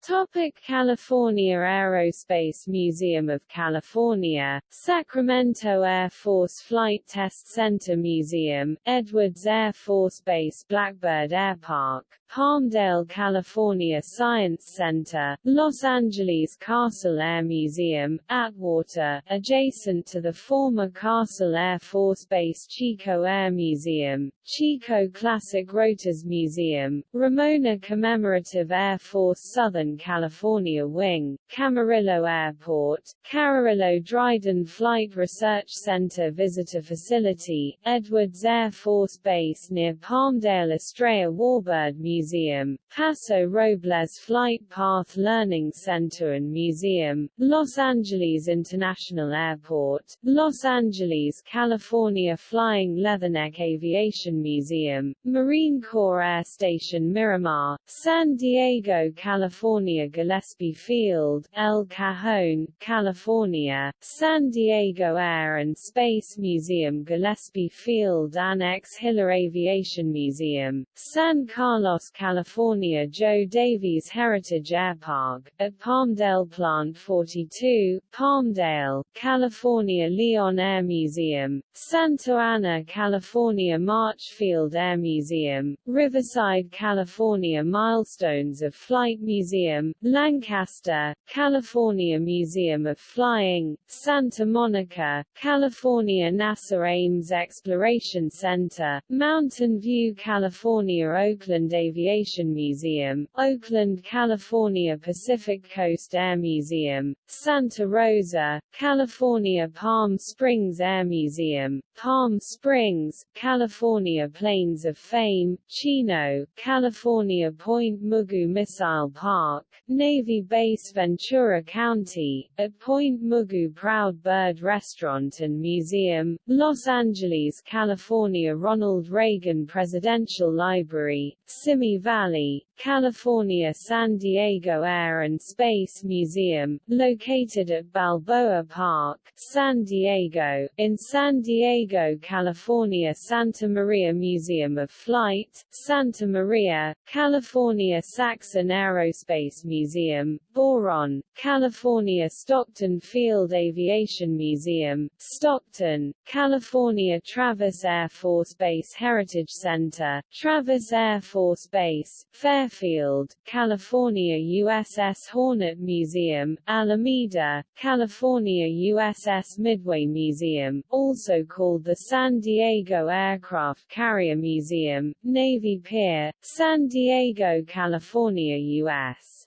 Topic California Aerospace Museum of California, Sacramento Air Force Flight Test Center Museum, Edwards Air Force Base Blackbird Air Park, Palmdale, California Science Center, Los Angeles Castle Air Museum, Atwater, adjacent to the former Castle Air Force Base Chico Air Museum, Chico Classic Rotors Museum, Ramona Commemorative Air Force Southern California Wing, Camarillo Airport, Camarillo Dryden Flight Research Center Visitor Facility, Edwards Air Force Base near Palmdale Estrella Warbird Museum Museum, Paso Robles Flight Path Learning Center and Museum, Los Angeles International Airport, Los Angeles, California Flying Leatherneck Aviation Museum, Marine Corps Air Station Miramar, San Diego, California Gillespie Field, El Cajon, California, San Diego Air and Space Museum Gillespie Field Annex Hiller Aviation Museum, San Carlos California Joe Davies Heritage Airpark, at Palmdale Plant 42, Palmdale, California Lyon Air Museum, Santa Ana, California March Field Air Museum, Riverside, California Milestones of Flight Museum, Lancaster, California Museum of Flying, Santa Monica, California NASA Ames Exploration Center, Mountain View, California Oakland Aviation Aviation Museum, Oakland, California Pacific Coast Air Museum, Santa Rosa, California Palm Springs Air Museum, Palm Springs, California Planes of Fame, Chino, California Point Mugu Missile Park, Navy Base Ventura County, at Point Mugu Proud Bird Restaurant and Museum, Los Angeles, California Ronald Reagan Presidential Library, Simi Valley, California San Diego Air and Space Museum, located at Balboa Park, San Diego. In San Diego, California Santa Maria Museum of Flight, Santa Maria, California Saxon Aerospace Museum, Boron, California Stockton Field Aviation Museum, Stockton, California Travis Air Force Base Heritage Center, Travis Air Force Base, Fair Fairfield, California USS Hornet Museum, Alameda, California USS Midway Museum, also called the San Diego Aircraft Carrier Museum, Navy Pier, San Diego, California, U.S.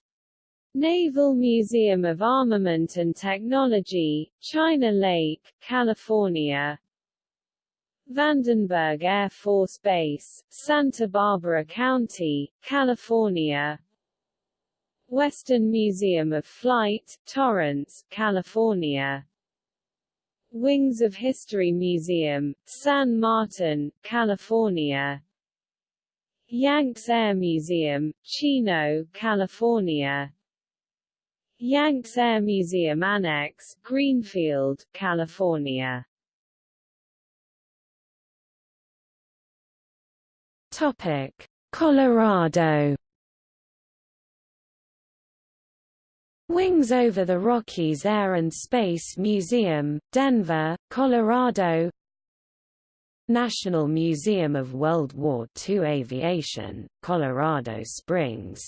Naval Museum of Armament and Technology, China Lake, California, Vandenberg Air Force Base, Santa Barbara County, California. Western Museum of Flight, Torrance, California. Wings of History Museum, San Martin, California. Yanks Air Museum, Chino, California. Yanks Air Museum Annex, Greenfield, California Topic: Colorado. Wings over the Rockies Air and Space Museum, Denver, Colorado. National Museum of World War II Aviation, Colorado Springs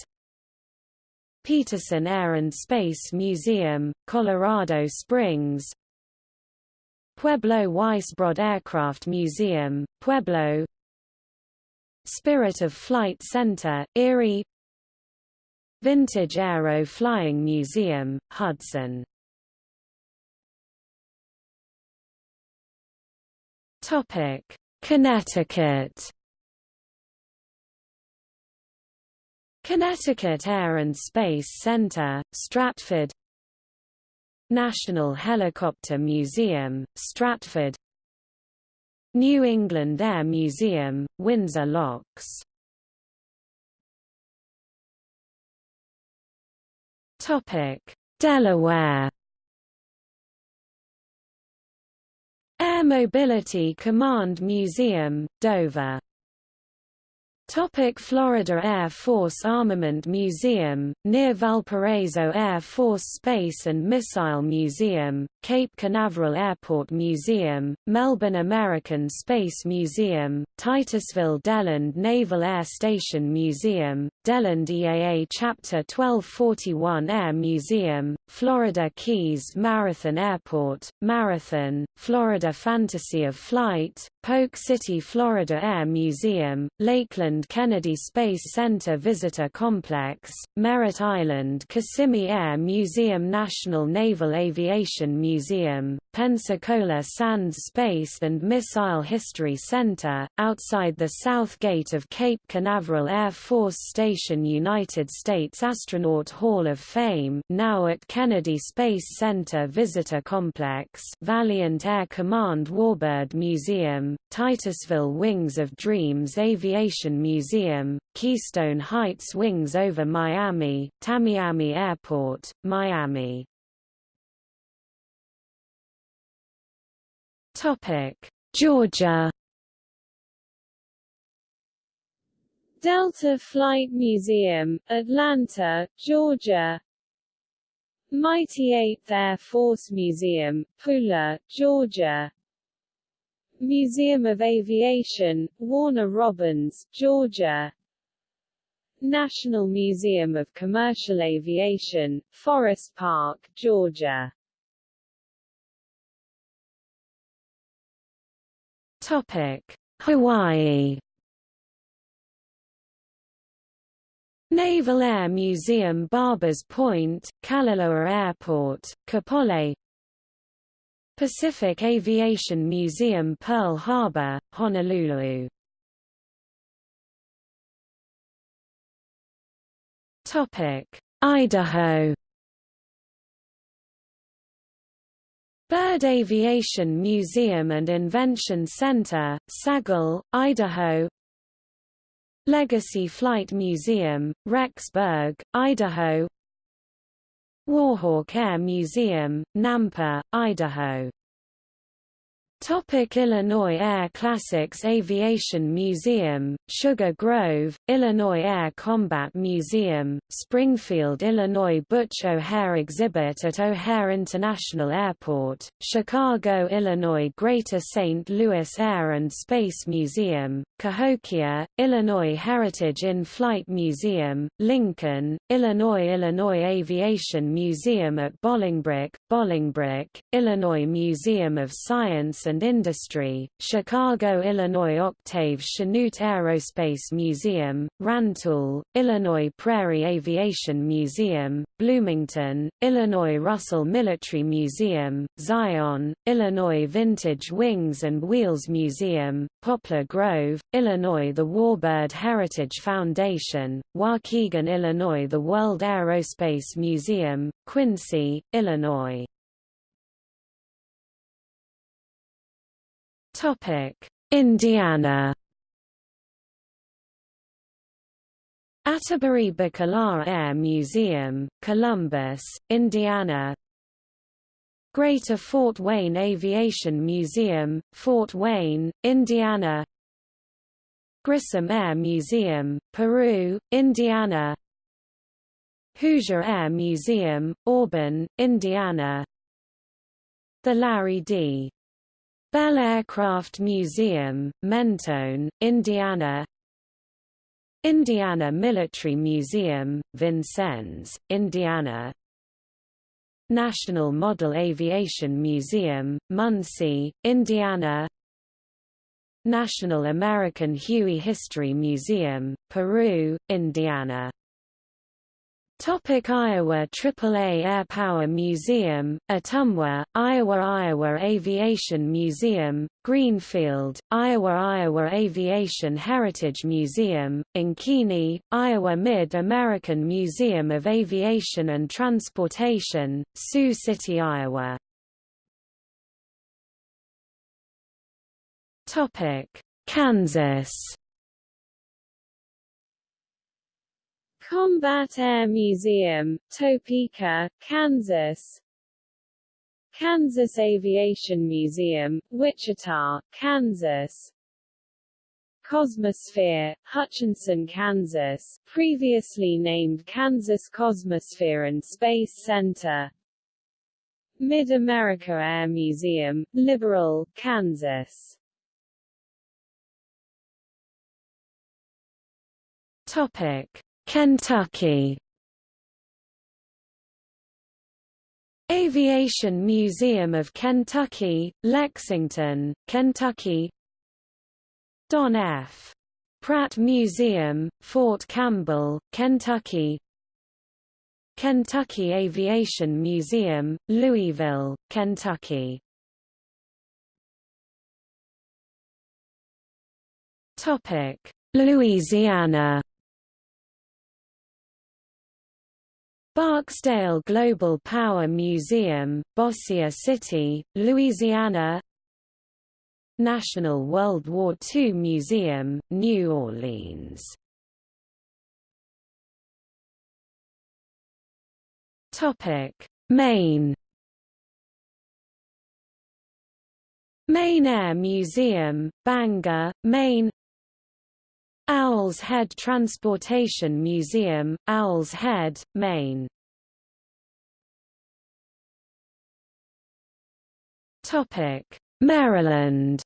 Peterson Air and Space Museum, Colorado Springs Pueblo Weisbrod Aircraft Museum, Pueblo Spirit of Flight Center, Erie. Vintage Aero Flying Museum, Hudson. Connecticut. Connecticut Air and Space Center, Stratford. National Helicopter Museum, Stratford New England Air Museum, Windsor Locks. Delaware. Air Mobility Command Museum, Dover Topic Florida Air Force Armament Museum, near Valparaiso Air Force Space and Missile Museum, Cape Canaveral Airport Museum, Melbourne American Space Museum, Titusville Deland Naval Air Station Museum, Deland EAA Chapter 1241 Air Museum, Florida Keys Marathon Airport, Marathon, Florida Fantasy of Flight, Polk City Florida Air Museum, Lakeland Kennedy Space Center Visitor Complex, Merritt Island Kissimmee Air Museum National Naval Aviation Museum, Pensacola Sands Space and Missile History Center, outside the south gate of Cape Canaveral Air Force Station United States Astronaut Hall of Fame now at Kennedy Space Center Visitor Complex Valiant Air Command Warbird Museum, Titusville Wings of Dreams Aviation Museum, Keystone Heights Wings over Miami, Tamiami Airport, Miami. Topic: Georgia. Delta Flight Museum, Atlanta, Georgia Mighty 8th Air Force Museum, Pooler, Georgia. Museum of Aviation, Warner Robins, Georgia. National Museum of Commercial Aviation, Forest Park, Georgia. Topic. Hawaii Naval Air Museum Barbers Point, Kalaeloa Airport, Kapolei. Pacific Aviation Museum Pearl Harbor, Honolulu. Idaho. Bird Aviation Museum and Invention Center, Sagle, Idaho Legacy Flight Museum, Rexburg, Idaho. Warhawk Air Museum, Nampa, Idaho Topic Illinois Air Classics Aviation Museum, Sugar Grove, Illinois Air Combat Museum, Springfield, Illinois Butch O'Hare Exhibit at O'Hare International Airport, Chicago, Illinois Greater St. Louis Air and Space Museum, Cahokia, Illinois Heritage in-Flight Museum, Lincoln, Illinois Illinois Aviation Museum at Bolingbrook, Bolingbrook, Illinois Museum of Science and Industry, Chicago Illinois Octave Chanute Aerospace Museum, Rantoul, Illinois Prairie Aviation Museum, Bloomington, Illinois Russell Military Museum, Zion, Illinois Vintage Wings and Wheels Museum, Poplar Grove, Illinois The Warbird Heritage Foundation, Waukegan Illinois The World Aerospace Museum, Quincy, Illinois Topic: Indiana. Atterbury-Bakalar Air Museum, Columbus, Indiana. Greater Fort Wayne Aviation Museum, Fort Wayne, Indiana. Grissom Air Museum, Peru, Indiana. Hoosier Air Museum, Auburn, Indiana. The Larry D. Bell Aircraft Museum, Mentone, Indiana. Indiana Military Museum, Vincennes, Indiana. National Model Aviation Museum, Muncie, Indiana. National American Huey History Museum, Peru, Indiana Topic Iowa AAA Air Power Museum, Ottumwa, Iowa Iowa Aviation Museum, Greenfield, Iowa Iowa Aviation Heritage Museum, Ankeny, Iowa Mid-American Museum of Aviation and Transportation, Sioux City, Iowa. Topic: Kansas Combat Air Museum, Topeka, Kansas. Kansas Aviation Museum, Wichita, Kansas. Cosmosphere, Hutchinson, Kansas previously named Kansas Cosmosphere and Space Center. Mid-America Air Museum, Liberal, Kansas. Topic Kentucky. Aviation Museum of Kentucky, Lexington, Kentucky. Don F. Pratt Museum, Fort Campbell, Kentucky. Kentucky Aviation Museum, Louisville, Kentucky. Louisiana Barksdale Global Power Museum, Bossier City, Louisiana National World War II Museum, New Orleans Maine Maine Air Museum, Bangor, Maine Owl's Head Transportation Museum, Owl's Head, Maine. Topic: Maryland.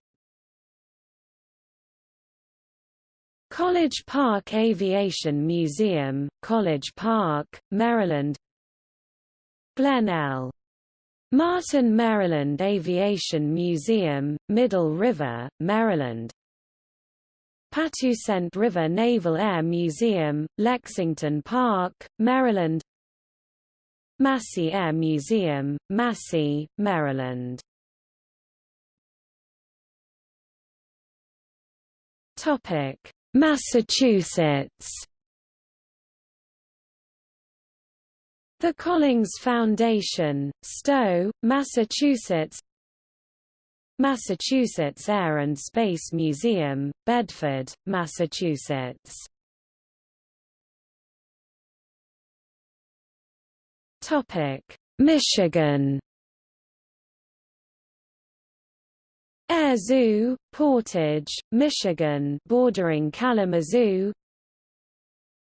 College Park Aviation Museum, College Park, Maryland. Glen L. Martin Maryland Aviation Museum, Middle River, Maryland Patuxent River Naval Air Museum, Lexington Park, Maryland Massey Air Museum, Massey, Maryland Massachusetts The Collings Foundation, Stow, Massachusetts Massachusetts Air and Space Museum, Bedford, Massachusetts. Michigan Air Zoo, Portage, Michigan bordering Kalamazoo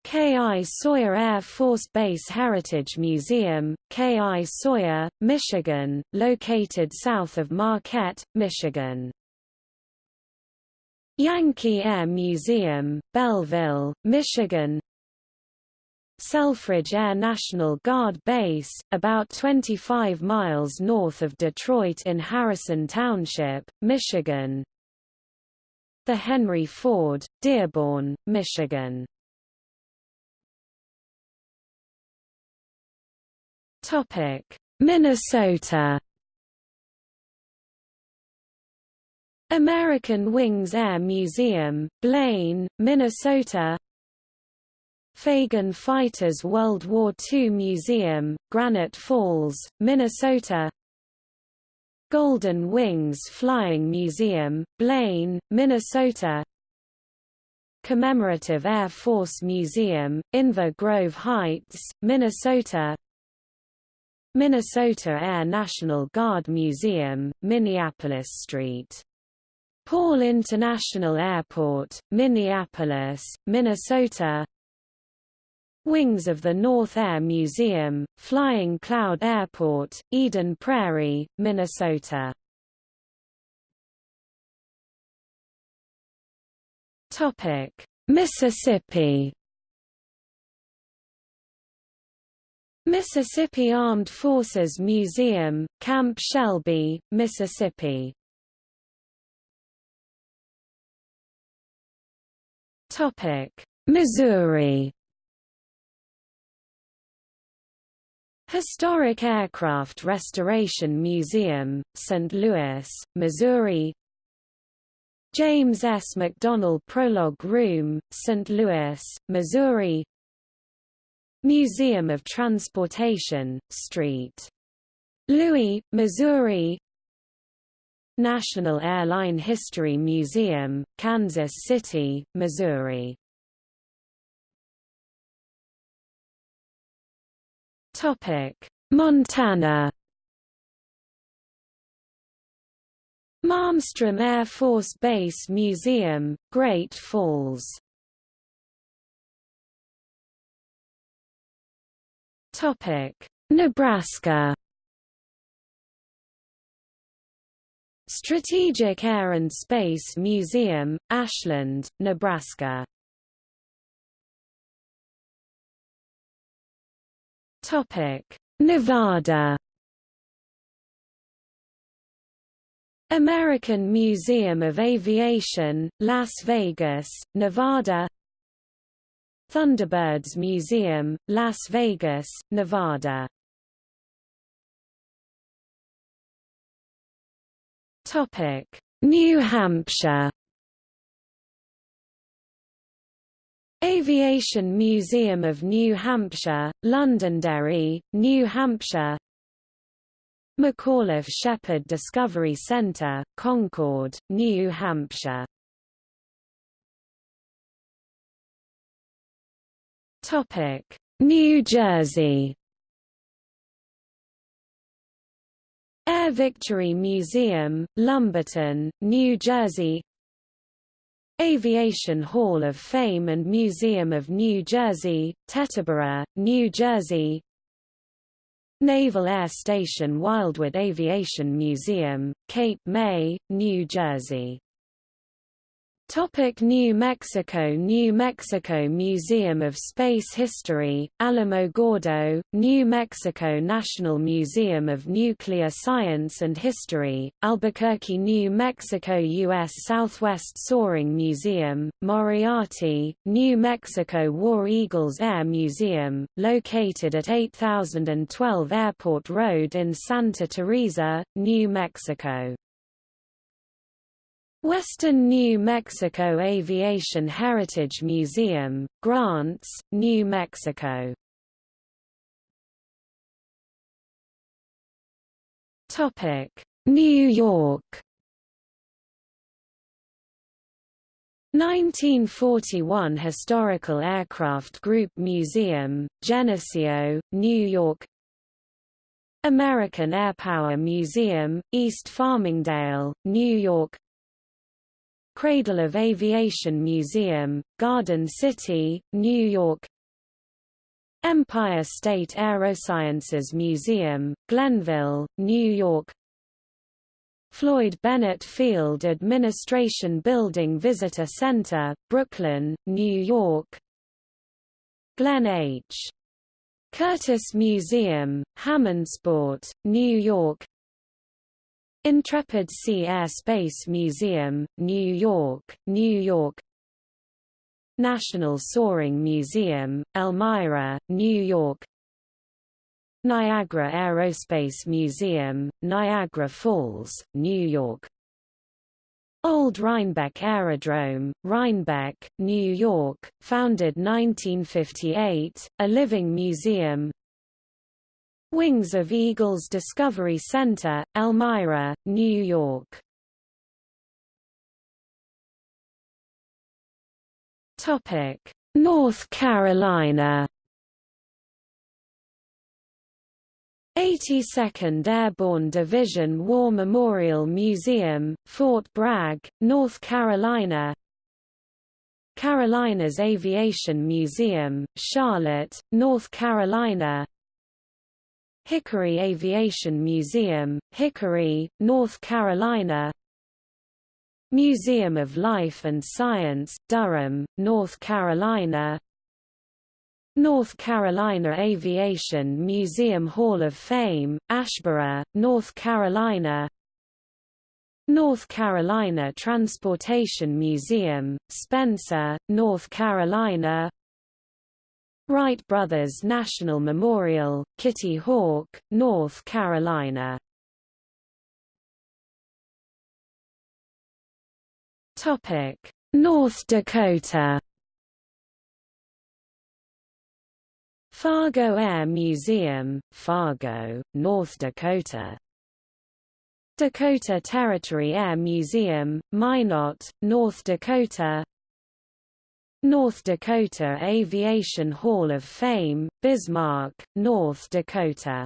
K. I. Sawyer Air Force Base Heritage Museum, K. I. Sawyer, Michigan, located south of Marquette, Michigan. Yankee Air Museum, Belleville, Michigan Selfridge Air National Guard Base, about 25 miles north of Detroit in Harrison Township, Michigan The Henry Ford, Dearborn, Michigan Topic: Minnesota. American Wings Air Museum, Blaine, Minnesota. Fagan Fighters World War II Museum, Granite Falls, Minnesota. Golden Wings Flying Museum, Blaine, Minnesota. Commemorative Air Force Museum, Inver Grove Heights, Minnesota Minnesota Air National Guard Museum, Minneapolis St. Paul International Airport, Minneapolis, Minnesota. Wings of the North Air Museum, Flying Cloud Airport, Eden Prairie, Minnesota. Mississippi Mississippi Armed Forces Museum, Camp Shelby, Mississippi Topic: Missouri Historic Aircraft Restoration Museum, St. Louis, Missouri James S. McDonnell Prologue Room, St. Louis, Missouri Museum of Transportation, St. Louis, Missouri. National Airline History Museum, Kansas City, Missouri. Montana. Malmstrom Air Force Base Museum, Great Falls Nebraska. Strategic Air and Space Museum, Ashland, Nebraska. Nevada. American Museum of Aviation, Las Vegas, Nevada Thunderbirds Museum, Las Vegas, Nevada. Topic: New Hampshire. Aviation Museum of New Hampshire, Londonderry, New Hampshire. McAuliffe Shepard Discovery Center, Concord, New Hampshire New Jersey. Air Victory Museum, Lumberton, New Jersey. Aviation Hall of Fame and Museum of New Jersey, Teterboro, New Jersey. Naval Air Station Wildwood Aviation Museum, Cape May, New Jersey Topic New Mexico New Mexico Museum of Space History, Alamogordo, New Mexico National Museum of Nuclear Science and History, Albuquerque, New Mexico U.S. Southwest Soaring Museum, Moriarty, New Mexico War Eagles Air Museum, located at 8012 Airport Road in Santa Teresa, New Mexico. Western New Mexico Aviation Heritage Museum, Grants, New Mexico. New York. 1941 Historical Aircraft Group Museum, Geneseo, New York. American Airpower Museum, East Farmingdale, New York Cradle of Aviation Museum, Garden City, New York. Empire State Aerosciences Museum, Glenville, New York. Floyd Bennett Field Administration Building Visitor Center, Brooklyn, New York. Glenn H. Curtiss Museum, Hammondsport, New York Intrepid Sea Air Space Museum, New York, New York. National Soaring Museum, Elmira, New York. Niagara Aerospace Museum, Niagara Falls, New York. Old Rhinebeck Aerodrome, Rhinebeck, New York, founded 1958, a living museum Wings of Eagles Discovery Center, Elmira, New York. Topic: North Carolina. 82nd Airborne Division War Memorial Museum, Fort Bragg, North Carolina Carolinas Aviation Museum, Charlotte, North Carolina Hickory Aviation Museum, Hickory, North Carolina Museum of Life and Science, Durham, North Carolina North Carolina Aviation Museum Hall of Fame, Asheboro, North Carolina North Carolina Transportation Museum, Spencer, North Carolina Wright Brothers National Memorial, Kitty Hawk, North Carolina. Topic: North Dakota. Fargo Air Museum, Fargo, North Dakota. Dakota Territory Air Museum, Minot, North Dakota North Dakota Aviation Hall of Fame, Bismarck, North Dakota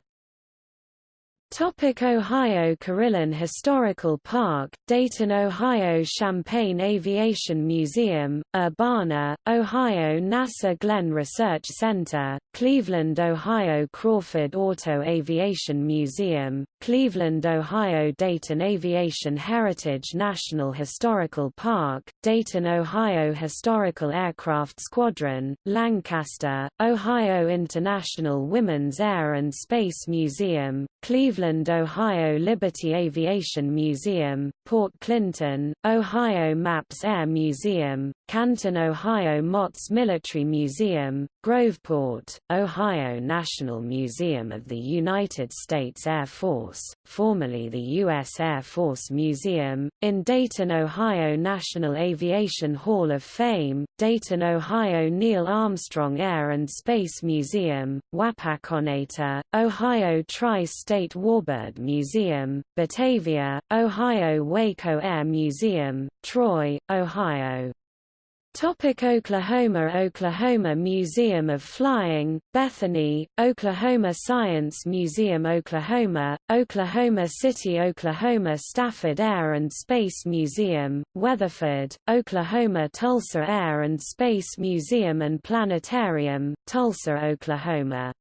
Topic Ohio Carillon Historical Park, Dayton, Ohio Champaign Aviation Museum, Urbana, Ohio NASA Glenn Research Center, Cleveland, Ohio Crawford Auto Aviation Museum, Cleveland, Ohio Dayton Aviation Heritage National Historical Park, Dayton, Ohio Historical Aircraft Squadron, Lancaster, Ohio International Women's Air and Space Museum, Cleveland, Ohio Liberty Aviation Museum, Port Clinton, Ohio Maps Air Museum, Canton, Ohio Mott's Military Museum, Groveport, Ohio National Museum of the United States Air Force, formerly the U.S. Air Force Museum, in Dayton, Ohio National Aviation Hall of Fame, Dayton, Ohio Neil Armstrong Air and Space Museum, Wapakoneta, Ohio Tri-State Warbird Museum, Batavia, Ohio Waco Air Museum, Troy, Ohio. Topic Oklahoma Oklahoma Museum of Flying, Bethany, Oklahoma Science Museum Oklahoma, Oklahoma City Oklahoma Stafford Air and Space Museum, Weatherford, Oklahoma Tulsa Air and Space Museum and Planetarium, Tulsa, Oklahoma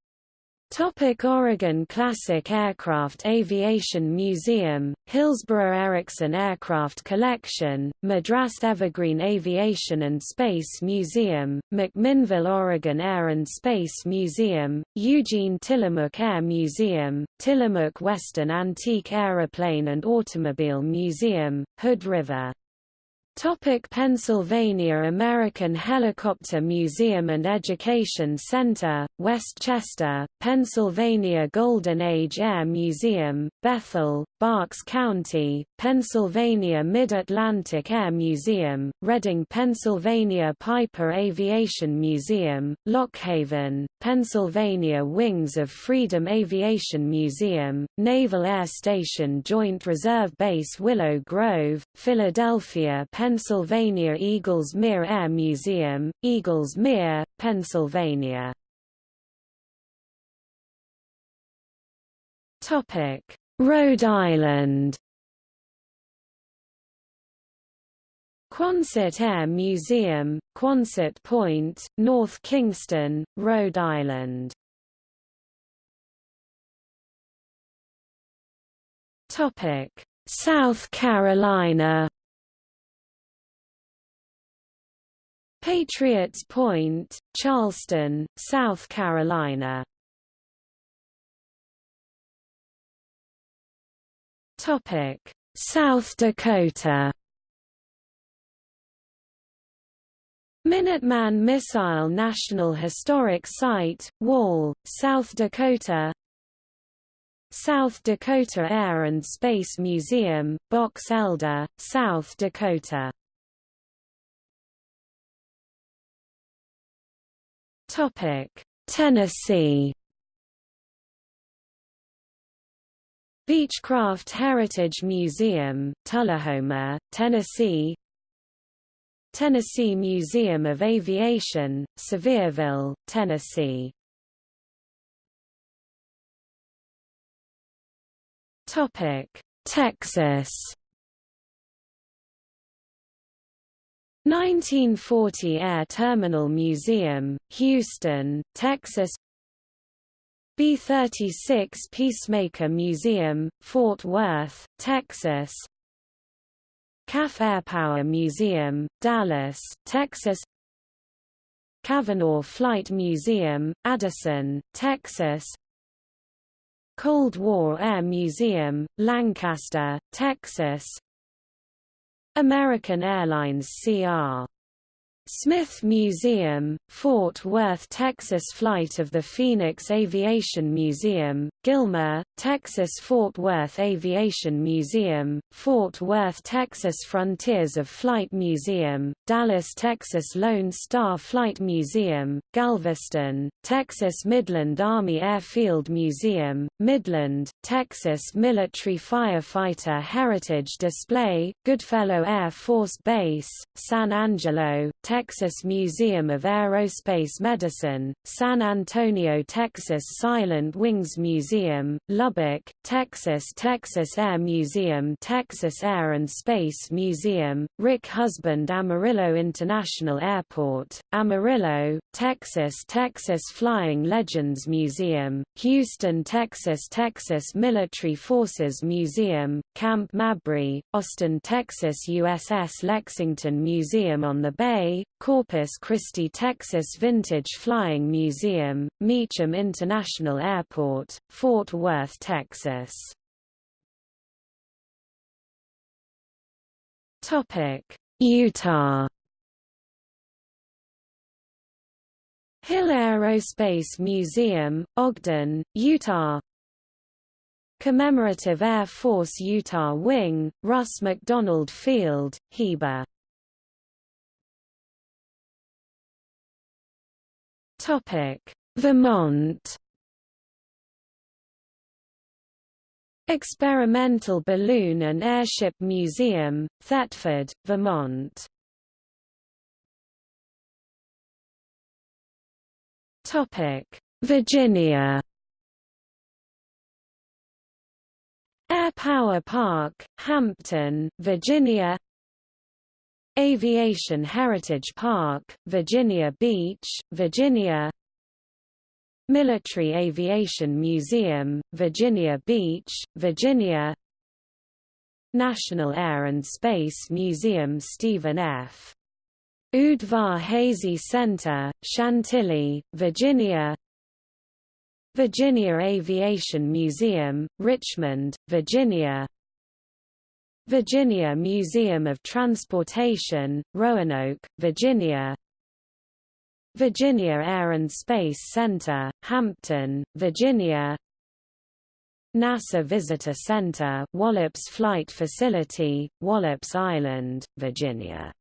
Topic Oregon Classic Aircraft Aviation Museum, Hillsboro Erickson Aircraft Collection, Madras Evergreen Aviation and Space Museum, McMinnville Oregon Air and Space Museum, Eugene Tillamook Air Museum, Tillamook Western Antique Aeroplane and Automobile Museum, Hood River Topic Pennsylvania American Helicopter Museum and Education Center, West Chester, Pennsylvania Golden Age Air Museum, Bethel, Berks County, Pennsylvania Mid-Atlantic Air Museum, Reading Pennsylvania Piper Aviation Museum, Lock Haven, Pennsylvania Wings of Freedom Aviation Museum, Naval Air Station Joint Reserve Base Willow Grove, Philadelphia Pennsylvania Eagles Mere Air Museum, Eagles Mere, Pennsylvania. Rhode Island. Quonset Air Museum, Quonset Point, North Kingstown, Rhode Island. Topic: South Carolina Patriots Point, Charleston, South Carolina. South Dakota. Minuteman Missile National Historic Site, Wall, South Dakota South Dakota Air and Space Museum, Box Elder, South Dakota Tennessee. Beechcraft Heritage Museum, Tullahoma, Tennessee. Tennessee Museum of Aviation, Sevierville, Tennessee. Texas. 1940 Air Terminal Museum, Houston, Texas. B-36 Peacemaker Museum, Fort Worth, Texas. CAF Air Power Museum, Dallas, Texas. Cavanaugh Flight Museum, Addison, Texas. Cold War Air Museum, Lancaster, Texas American Airlines CR Smith Museum, Fort Worth, Texas Flight of the Phoenix Aviation Museum, Gilmer, Texas Fort Worth Aviation Museum, Fort Worth, Texas Frontiers of Flight Museum, Dallas, Texas Lone Star Flight Museum, Galveston, Texas Midland Army Airfield Museum, Midland, Texas Military Firefighter Heritage Display, Goodfellow Air Force Base, San Angelo, Texas Texas Museum of Aerospace Medicine, San Antonio, Texas Silent Wings Museum, Lubbock, Texas Texas Air Museum Texas Air and Space Museum, Rick Husband Amarillo International Airport, Amarillo, Texas Texas Flying Legends Museum, Houston, Texas Texas Military Forces Museum, Camp Mabry, Austin, Texas USS Lexington Museum on the Bay, Corpus Christi, Texas Vintage Flying Museum, Meacham International Airport, Fort Worth, Texas. Utah. Hill Aerospace Museum, Ogden, Utah. Commemorative Air Force Utah Wing, Russ McDonald Field, Heber Topic: Vermont. Experimental Balloon and Airship Museum, Thetford, Vermont. Topic: Virginia. Air Power Park, Hampton, Virginia Aviation Heritage Park, Virginia Beach, Virginia Military Aviation Museum, Virginia Beach, Virginia National Air and Space Museum Stephen F. Udvar-Hazy Center, Chantilly, Virginia Virginia Aviation Museum, Richmond, Virginia Virginia Museum of Transportation, Roanoke, Virginia. Virginia Air and Space Center, Hampton, Virginia. NASA Visitor Center, Wallops Flight Facility, Wallops Island, Virginia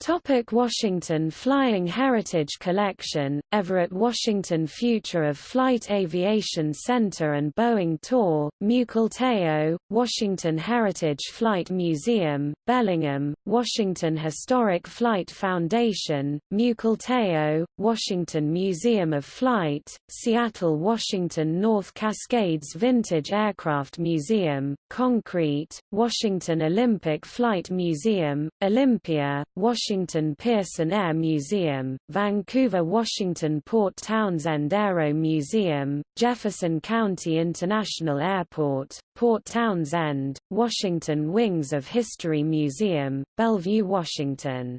Topic Washington Flying Heritage Collection, Everett Washington Future of Flight Aviation Center and Boeing Tour, Mukilteo, Washington Heritage Flight Museum, Bellingham, Washington Historic Flight Foundation, Mukilteo, Washington Museum of Flight, Seattle Washington North Cascades Vintage Aircraft Museum, Concrete, Washington Olympic Flight Museum, Olympia, Washington Washington Pearson Air Museum, Vancouver Washington Port Townsend Aero Museum, Jefferson County International Airport, Port Townsend, Washington Wings of History Museum, Bellevue, Washington.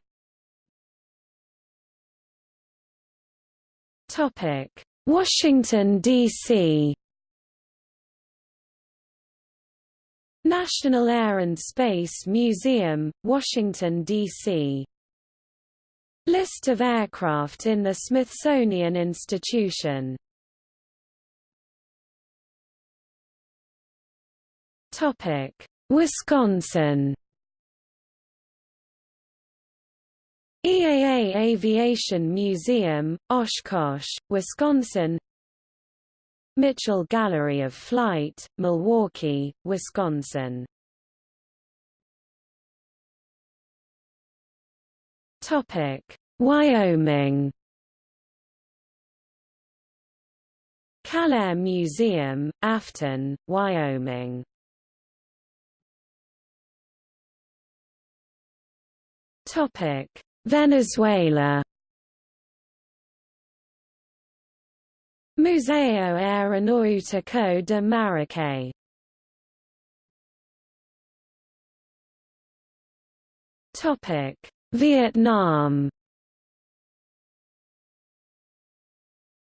Washington, D.C. National Air and Space Museum, Washington, D.C. List of aircraft in the Smithsonian Institution. Wisconsin. EAA Aviation Museum, Oshkosh, Wisconsin. Mitchell Gallery of Flight, Milwaukee, Wisconsin Topic: Wyoming. Cal-Air Museum, Afton, Wyoming. Topic: Venezuela. Museo Aeronautico de Maracay Topic: Vietnam.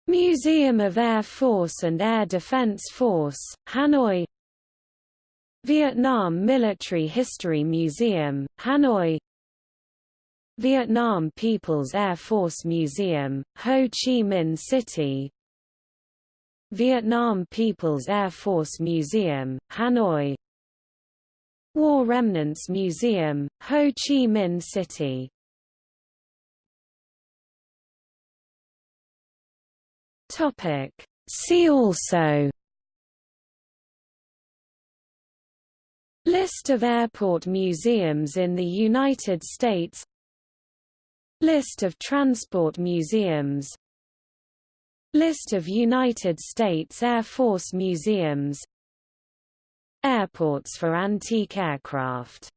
Museum of Air Force and Air Defense Force, Hanoi. Vietnam Military History Museum, Hanoi. Vietnam People's Air Force Museum, Ho Chi Minh City. Vietnam People's Air Force Museum, Hanoi War Remnants Museum, Ho Chi Minh City. Topic. See also. List of airport museums in the United States. List of transport museums. List of United States Air Force museums Airports for antique aircraft